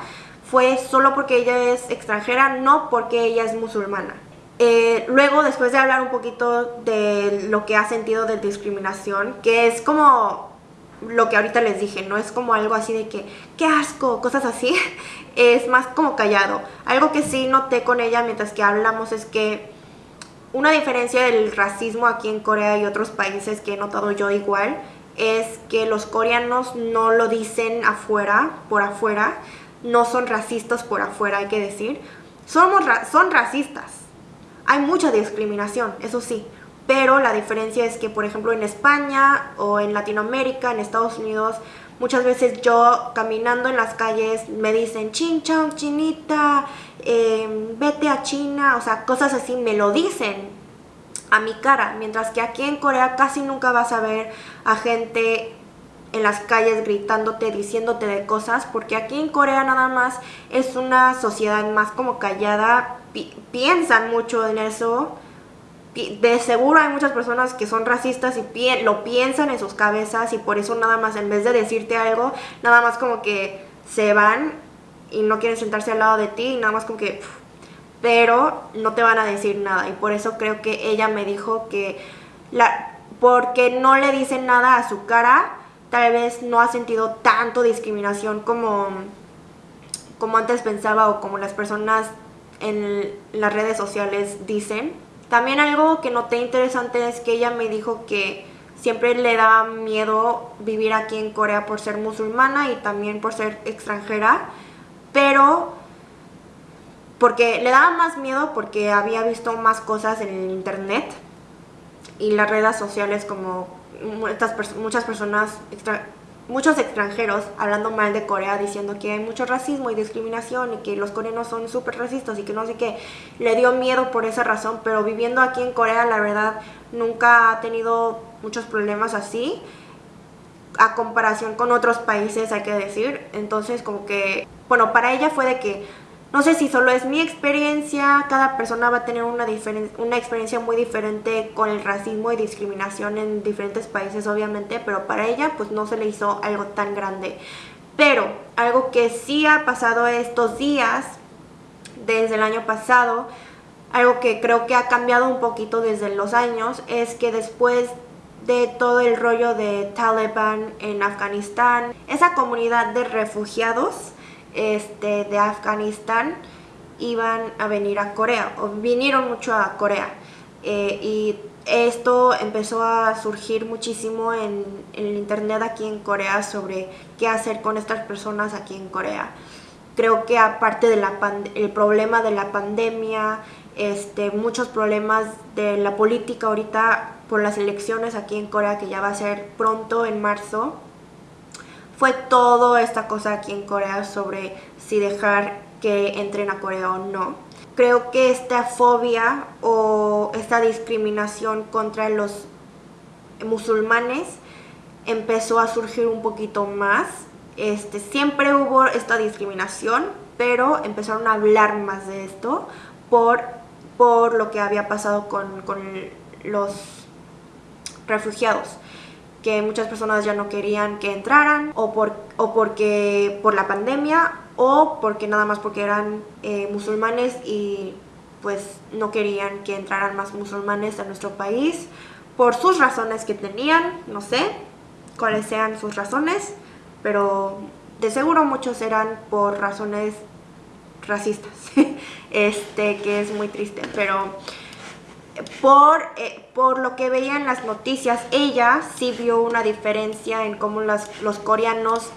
Speaker 1: fue solo porque ella es extranjera, no porque ella es musulmana. Eh, luego, después de hablar un poquito de lo que ha sentido de discriminación, que es como lo que ahorita les dije, no es como algo así de que, qué asco, cosas así, es más como callado. Algo que sí noté con ella mientras que hablamos es que una diferencia del racismo aquí en Corea y otros países que he notado yo igual es que los coreanos no lo dicen afuera, por afuera, no son racistas por afuera, hay que decir. Somos son racistas. Hay mucha discriminación, eso sí, pero la diferencia es que, por ejemplo, en España o en Latinoamérica, en Estados Unidos, muchas veces yo caminando en las calles me dicen chin chinita, em, vete a China, o sea, cosas así me lo dicen a mi cara, mientras que aquí en Corea casi nunca vas a ver a gente en las calles gritándote, diciéndote de cosas, porque aquí en Corea nada más es una sociedad más como callada, piensan mucho en eso, de seguro hay muchas personas que son racistas y lo piensan en sus cabezas y por eso nada más en vez de decirte algo, nada más como que se van y no quieren sentarse al lado de ti y nada más como que... Pero no te van a decir nada. Y por eso creo que ella me dijo que la, porque no le dicen nada a su cara, tal vez no ha sentido tanto discriminación como, como antes pensaba o como las personas en las redes sociales dicen también algo que noté interesante es que ella me dijo que siempre le da miedo vivir aquí en Corea por ser musulmana y también por ser extranjera, pero porque le daba más miedo porque había visto más cosas en el internet y las redes sociales como muchas, muchas personas muchos extranjeros hablando mal de Corea, diciendo que hay mucho racismo y discriminación y que los coreanos son súper racistas y que no sé qué. Le dio miedo por esa razón, pero viviendo aquí en Corea, la verdad, nunca ha tenido muchos problemas así. A comparación con otros países, hay que decir. Entonces, como que, bueno, para ella fue de que no sé si solo es mi experiencia, cada persona va a tener una, una experiencia muy diferente con el racismo y discriminación en diferentes países obviamente, pero para ella pues no se le hizo algo tan grande. Pero algo que sí ha pasado estos días, desde el año pasado, algo que creo que ha cambiado un poquito desde los años, es que después de todo el rollo de Taliban en Afganistán, esa comunidad de refugiados este, de Afganistán iban a venir a Corea, o vinieron mucho a Corea. Eh, y esto empezó a surgir muchísimo en, el internet aquí en Corea sobre qué hacer con estas personas aquí en Corea. Creo que aparte del problema de la pandemia, este, muchos problemas de la política ahorita por las elecciones aquí en Corea que ya va a ser pronto en marzo, fue toda esta cosa aquí en Corea sobre si dejar que entren a Corea o no. Creo que esta fobia o esta discriminación contra los musulmanes empezó a surgir un poquito más. Este, siempre hubo esta discriminación, pero empezaron a hablar más de esto por, por lo que había pasado con, con los refugiados que muchas personas ya no querían que entraran o, por, o porque por la pandemia o porque nada más porque eran eh, musulmanes y pues no querían que entraran más musulmanes a nuestro país por sus razones que tenían, no sé cuáles sean sus razones, pero de seguro muchos eran por razones racistas, este que es muy triste, pero por, eh, por lo que veía en las noticias, ella sí vio una diferencia en cómo los coreanos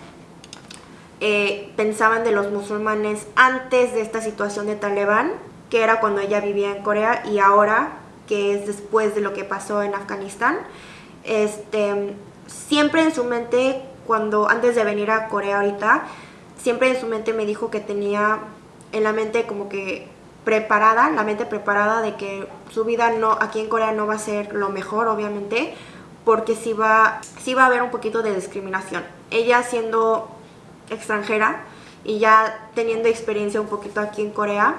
Speaker 1: eh, pensaban de los musulmanes antes de esta situación de Talibán, que era cuando ella vivía en Corea, y ahora, que es después de lo que pasó en Afganistán. Este, siempre en su mente, cuando antes de venir a Corea ahorita, siempre en su mente me dijo que tenía en la mente como que preparada, la mente preparada de que su vida no aquí en Corea no va a ser lo mejor, obviamente, porque sí va, sí va a haber un poquito de discriminación. Ella siendo extranjera y ya teniendo experiencia un poquito aquí en Corea,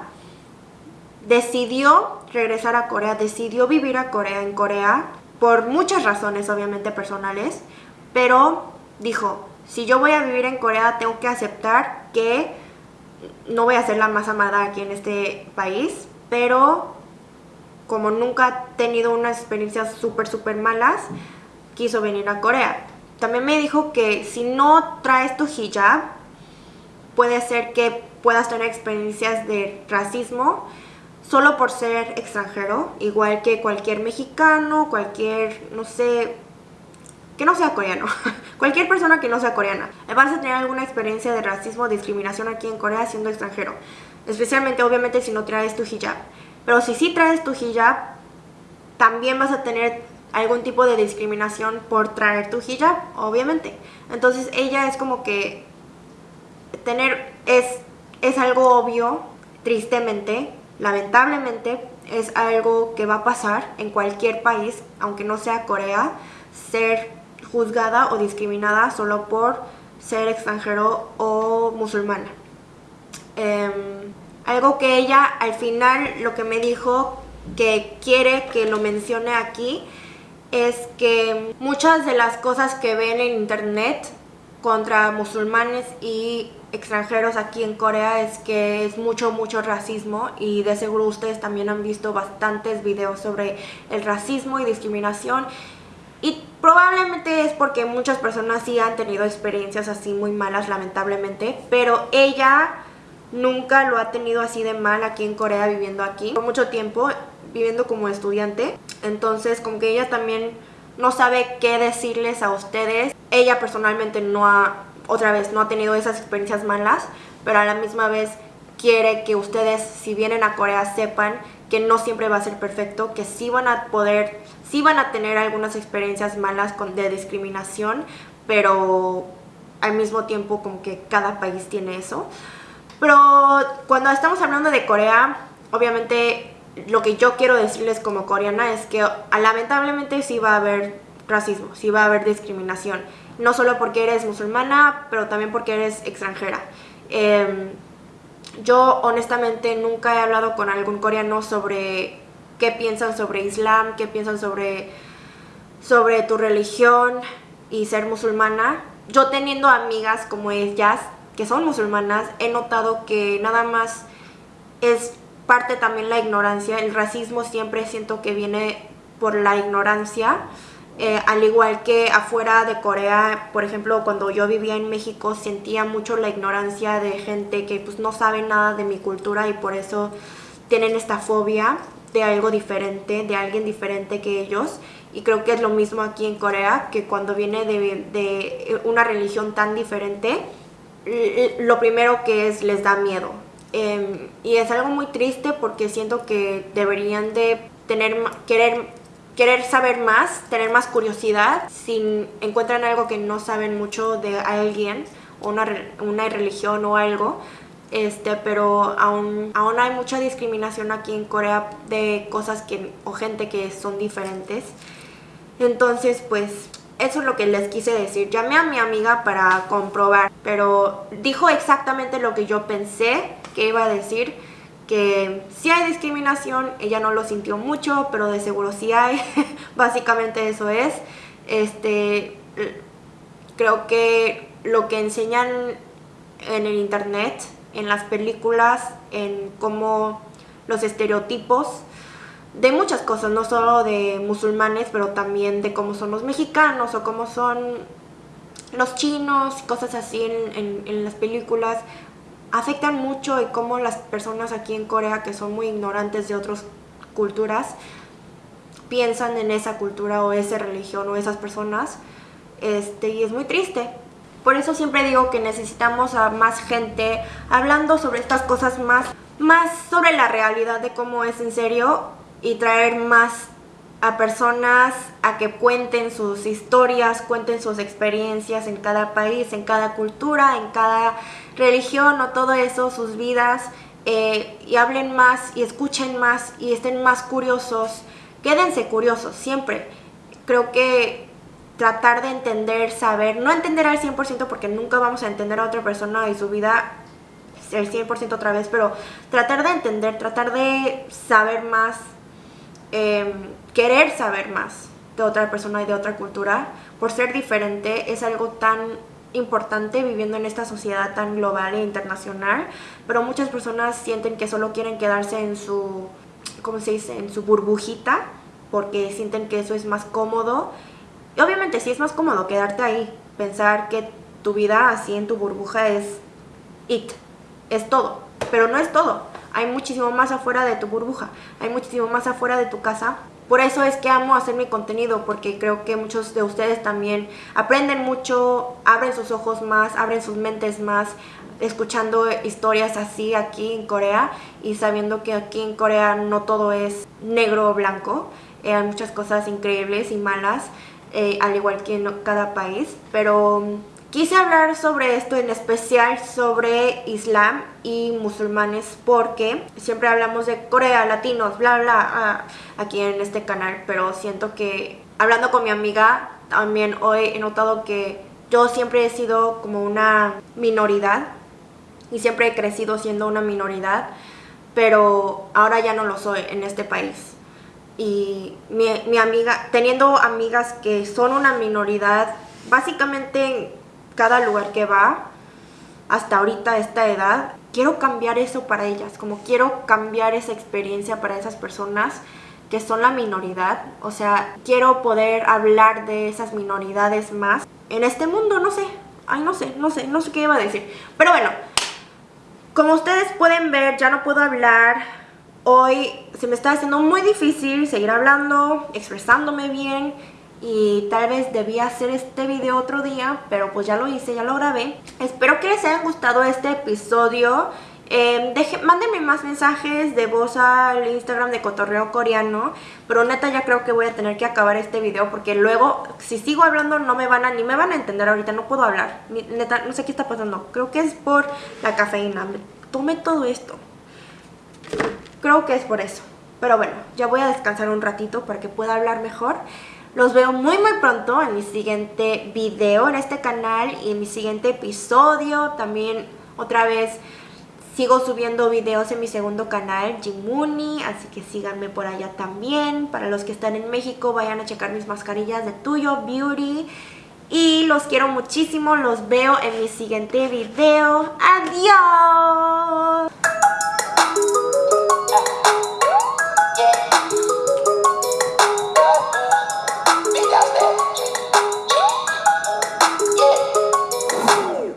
Speaker 1: decidió regresar a Corea, decidió vivir a Corea en Corea por muchas razones obviamente personales, pero dijo, si yo voy a vivir en Corea tengo que aceptar que no voy a ser la más amada aquí en este país, pero como nunca ha tenido unas experiencias súper, súper malas, quiso venir a Corea. También me dijo que si no traes tu hijab, puede ser que puedas tener experiencias de racismo solo por ser extranjero, igual que cualquier mexicano, cualquier, no sé, que no sea coreano, cualquier persona que no sea coreana, vas a tener alguna experiencia de racismo o discriminación aquí en Corea siendo extranjero, especialmente obviamente si no traes tu hijab. Pero si sí traes tu hijab, también vas a tener algún tipo de discriminación por traer tu hijab, obviamente. Entonces ella es como que tener es, es algo obvio, tristemente, lamentablemente, es algo que va a pasar en cualquier país, aunque no sea Corea, ser juzgada o discriminada solo por ser extranjero o musulmana. Em, algo que ella al final lo que me dijo que quiere que lo mencione aquí es que muchas de las cosas que ven en internet contra musulmanes y extranjeros aquí en Corea es que es mucho, mucho racismo y de seguro ustedes también han visto bastantes videos sobre el racismo y discriminación y probablemente es porque muchas personas sí han tenido experiencias así muy malas, lamentablemente. Pero ella nunca lo ha tenido así de mal aquí en Corea, viviendo aquí. Por mucho tiempo, viviendo como estudiante. Entonces, como que ella también no sabe qué decirles a ustedes. Ella personalmente no ha, otra vez, no ha tenido esas experiencias malas. Pero a la misma vez quiere que ustedes, si vienen a Corea, sepan que no siempre va a ser perfecto, que sí van a poder, sí van a tener algunas experiencias malas con, de discriminación, pero al mismo tiempo como que cada país tiene eso. Pero cuando estamos hablando de Corea, obviamente lo que yo quiero decirles como coreana es que lamentablemente sí va a haber racismo, sí va a haber discriminación. No solo porque eres musulmana, pero también porque eres extranjera. Em, yo honestamente nunca he hablado con algún coreano sobre qué piensan sobre Islam, qué piensan sobre, sobre tu religión y ser musulmana. Yo teniendo amigas como ellas, que son musulmanas, he notado que nada más es parte también la ignorancia. El racismo siempre siento que viene por la ignorancia. Eh, al igual que afuera de Corea, por ejemplo, cuando yo vivía en México, sentía mucho la ignorancia de gente que pues no sabe nada de mi cultura y por eso tienen esta fobia de algo diferente, de alguien diferente que ellos. Y creo que es lo mismo aquí en Corea, que cuando viene de, una religión tan diferente, lo primero que es les da miedo. Em, y es algo muy triste porque siento que deberían de tener, querer querer saber más, tener más curiosidad, si encuentran algo que no saben mucho de alguien, una, una religión o algo, este, pero aún, aún hay mucha discriminación aquí en Corea de cosas que, o gente que son diferentes. Entonces, pues, eso es lo que les quise decir. Llamé a mi amiga para comprobar, pero dijo exactamente lo que yo pensé que iba a decir que si hay discriminación, ella no lo sintió mucho, pero de seguro sí hay, básicamente eso es. Este, creo que lo que enseñan en el internet, en las películas, en cómo los estereotipos de muchas cosas, no solo de musulmanes, pero también de cómo son los mexicanos o cómo son los chinos, cosas así en, en las películas, afectan mucho y cómo las personas aquí en Corea que son muy ignorantes de otras culturas piensan en esa cultura o esa religión o esas personas este, y es muy triste. Por eso siempre digo que necesitamos a más gente hablando sobre estas cosas más, más sobre la realidad de cómo es en serio y traer más a personas a que cuenten sus historias, cuenten sus experiencias en cada país, en cada cultura, en cada religión o todo eso, sus vidas, eh, y hablen más y escuchen más y estén más curiosos. Quédense curiosos, siempre. Creo que tratar de entender, saber, no entender al 100% porque nunca vamos a entender a otra persona y su vida el 100% otra vez, pero tratar de entender, tratar de saber más, em, querer saber más de otra persona y de otra cultura, por ser diferente, es algo tan importante viviendo en esta sociedad tan global e internacional, pero muchas personas sienten que solo quieren quedarse en su, ¿cómo se dice?, en su burbujita, porque sienten que eso es más cómodo. Y obviamente sí es más cómodo quedarte ahí, pensar que tu vida así en tu burbuja es it, es todo, pero no es todo. Hay muchísimo más afuera de tu burbuja, hay muchísimo más afuera de tu casa. Por eso es que amo hacer mi contenido, porque creo que muchos de ustedes también aprenden mucho, abren sus ojos más, abren sus mentes más, escuchando historias así aquí en Corea y sabiendo que aquí en Corea no todo es negro o blanco, eh, hay muchas cosas increíbles y malas, eh, al igual que en cada país, pero Quise hablar sobre esto en especial sobre Islam y musulmanes porque siempre hablamos de Corea, latinos, bla bla, ah, aquí en este canal, pero siento que hablando con mi amiga también hoy he notado que yo siempre he sido como una minoridad y siempre he crecido siendo una minoridad, pero ahora ya no lo soy en este país. Y mi, mi amiga, teniendo amigas que son una minoridad, básicamente cada lugar que va, hasta ahorita, esta edad, quiero cambiar eso para ellas, como quiero cambiar esa experiencia para esas personas que son la minoridad, o sea, quiero poder hablar de esas minoridades más en este mundo, no sé, ay, no sé, no sé, no sé qué iba a decir, pero bueno, como ustedes pueden ver, ya no puedo hablar, hoy se me está haciendo muy difícil seguir hablando, expresándome bien, y tal vez debía hacer este video otro día, pero pues ya lo hice, ya lo grabé. Espero que les haya gustado este episodio Eh, deje, mándenme más mensajes de voz al Instagram de Cotorreo Coreano. Pero neta ya creo que voy a tener que acabar este video porque luego si sigo hablando no me van a ni me van a entender ahorita, no puedo hablar. Neta, no sé qué está pasando. Creo que es por la cafeína. Tomé todo esto. Creo que es por eso. Pero bueno, ya voy a descansar un ratito para que pueda hablar mejor. Los veo muy muy pronto en mi siguiente video en este canal y en mi siguiente episodio. También otra vez sigo subiendo videos en mi segundo canal, Jimuni, así que síganme por allá también. Para los que están en México, vayan a checar mis mascarillas de Tuyo Beauty. Y los quiero muchísimo, los veo en mi siguiente video. ¡Adiós!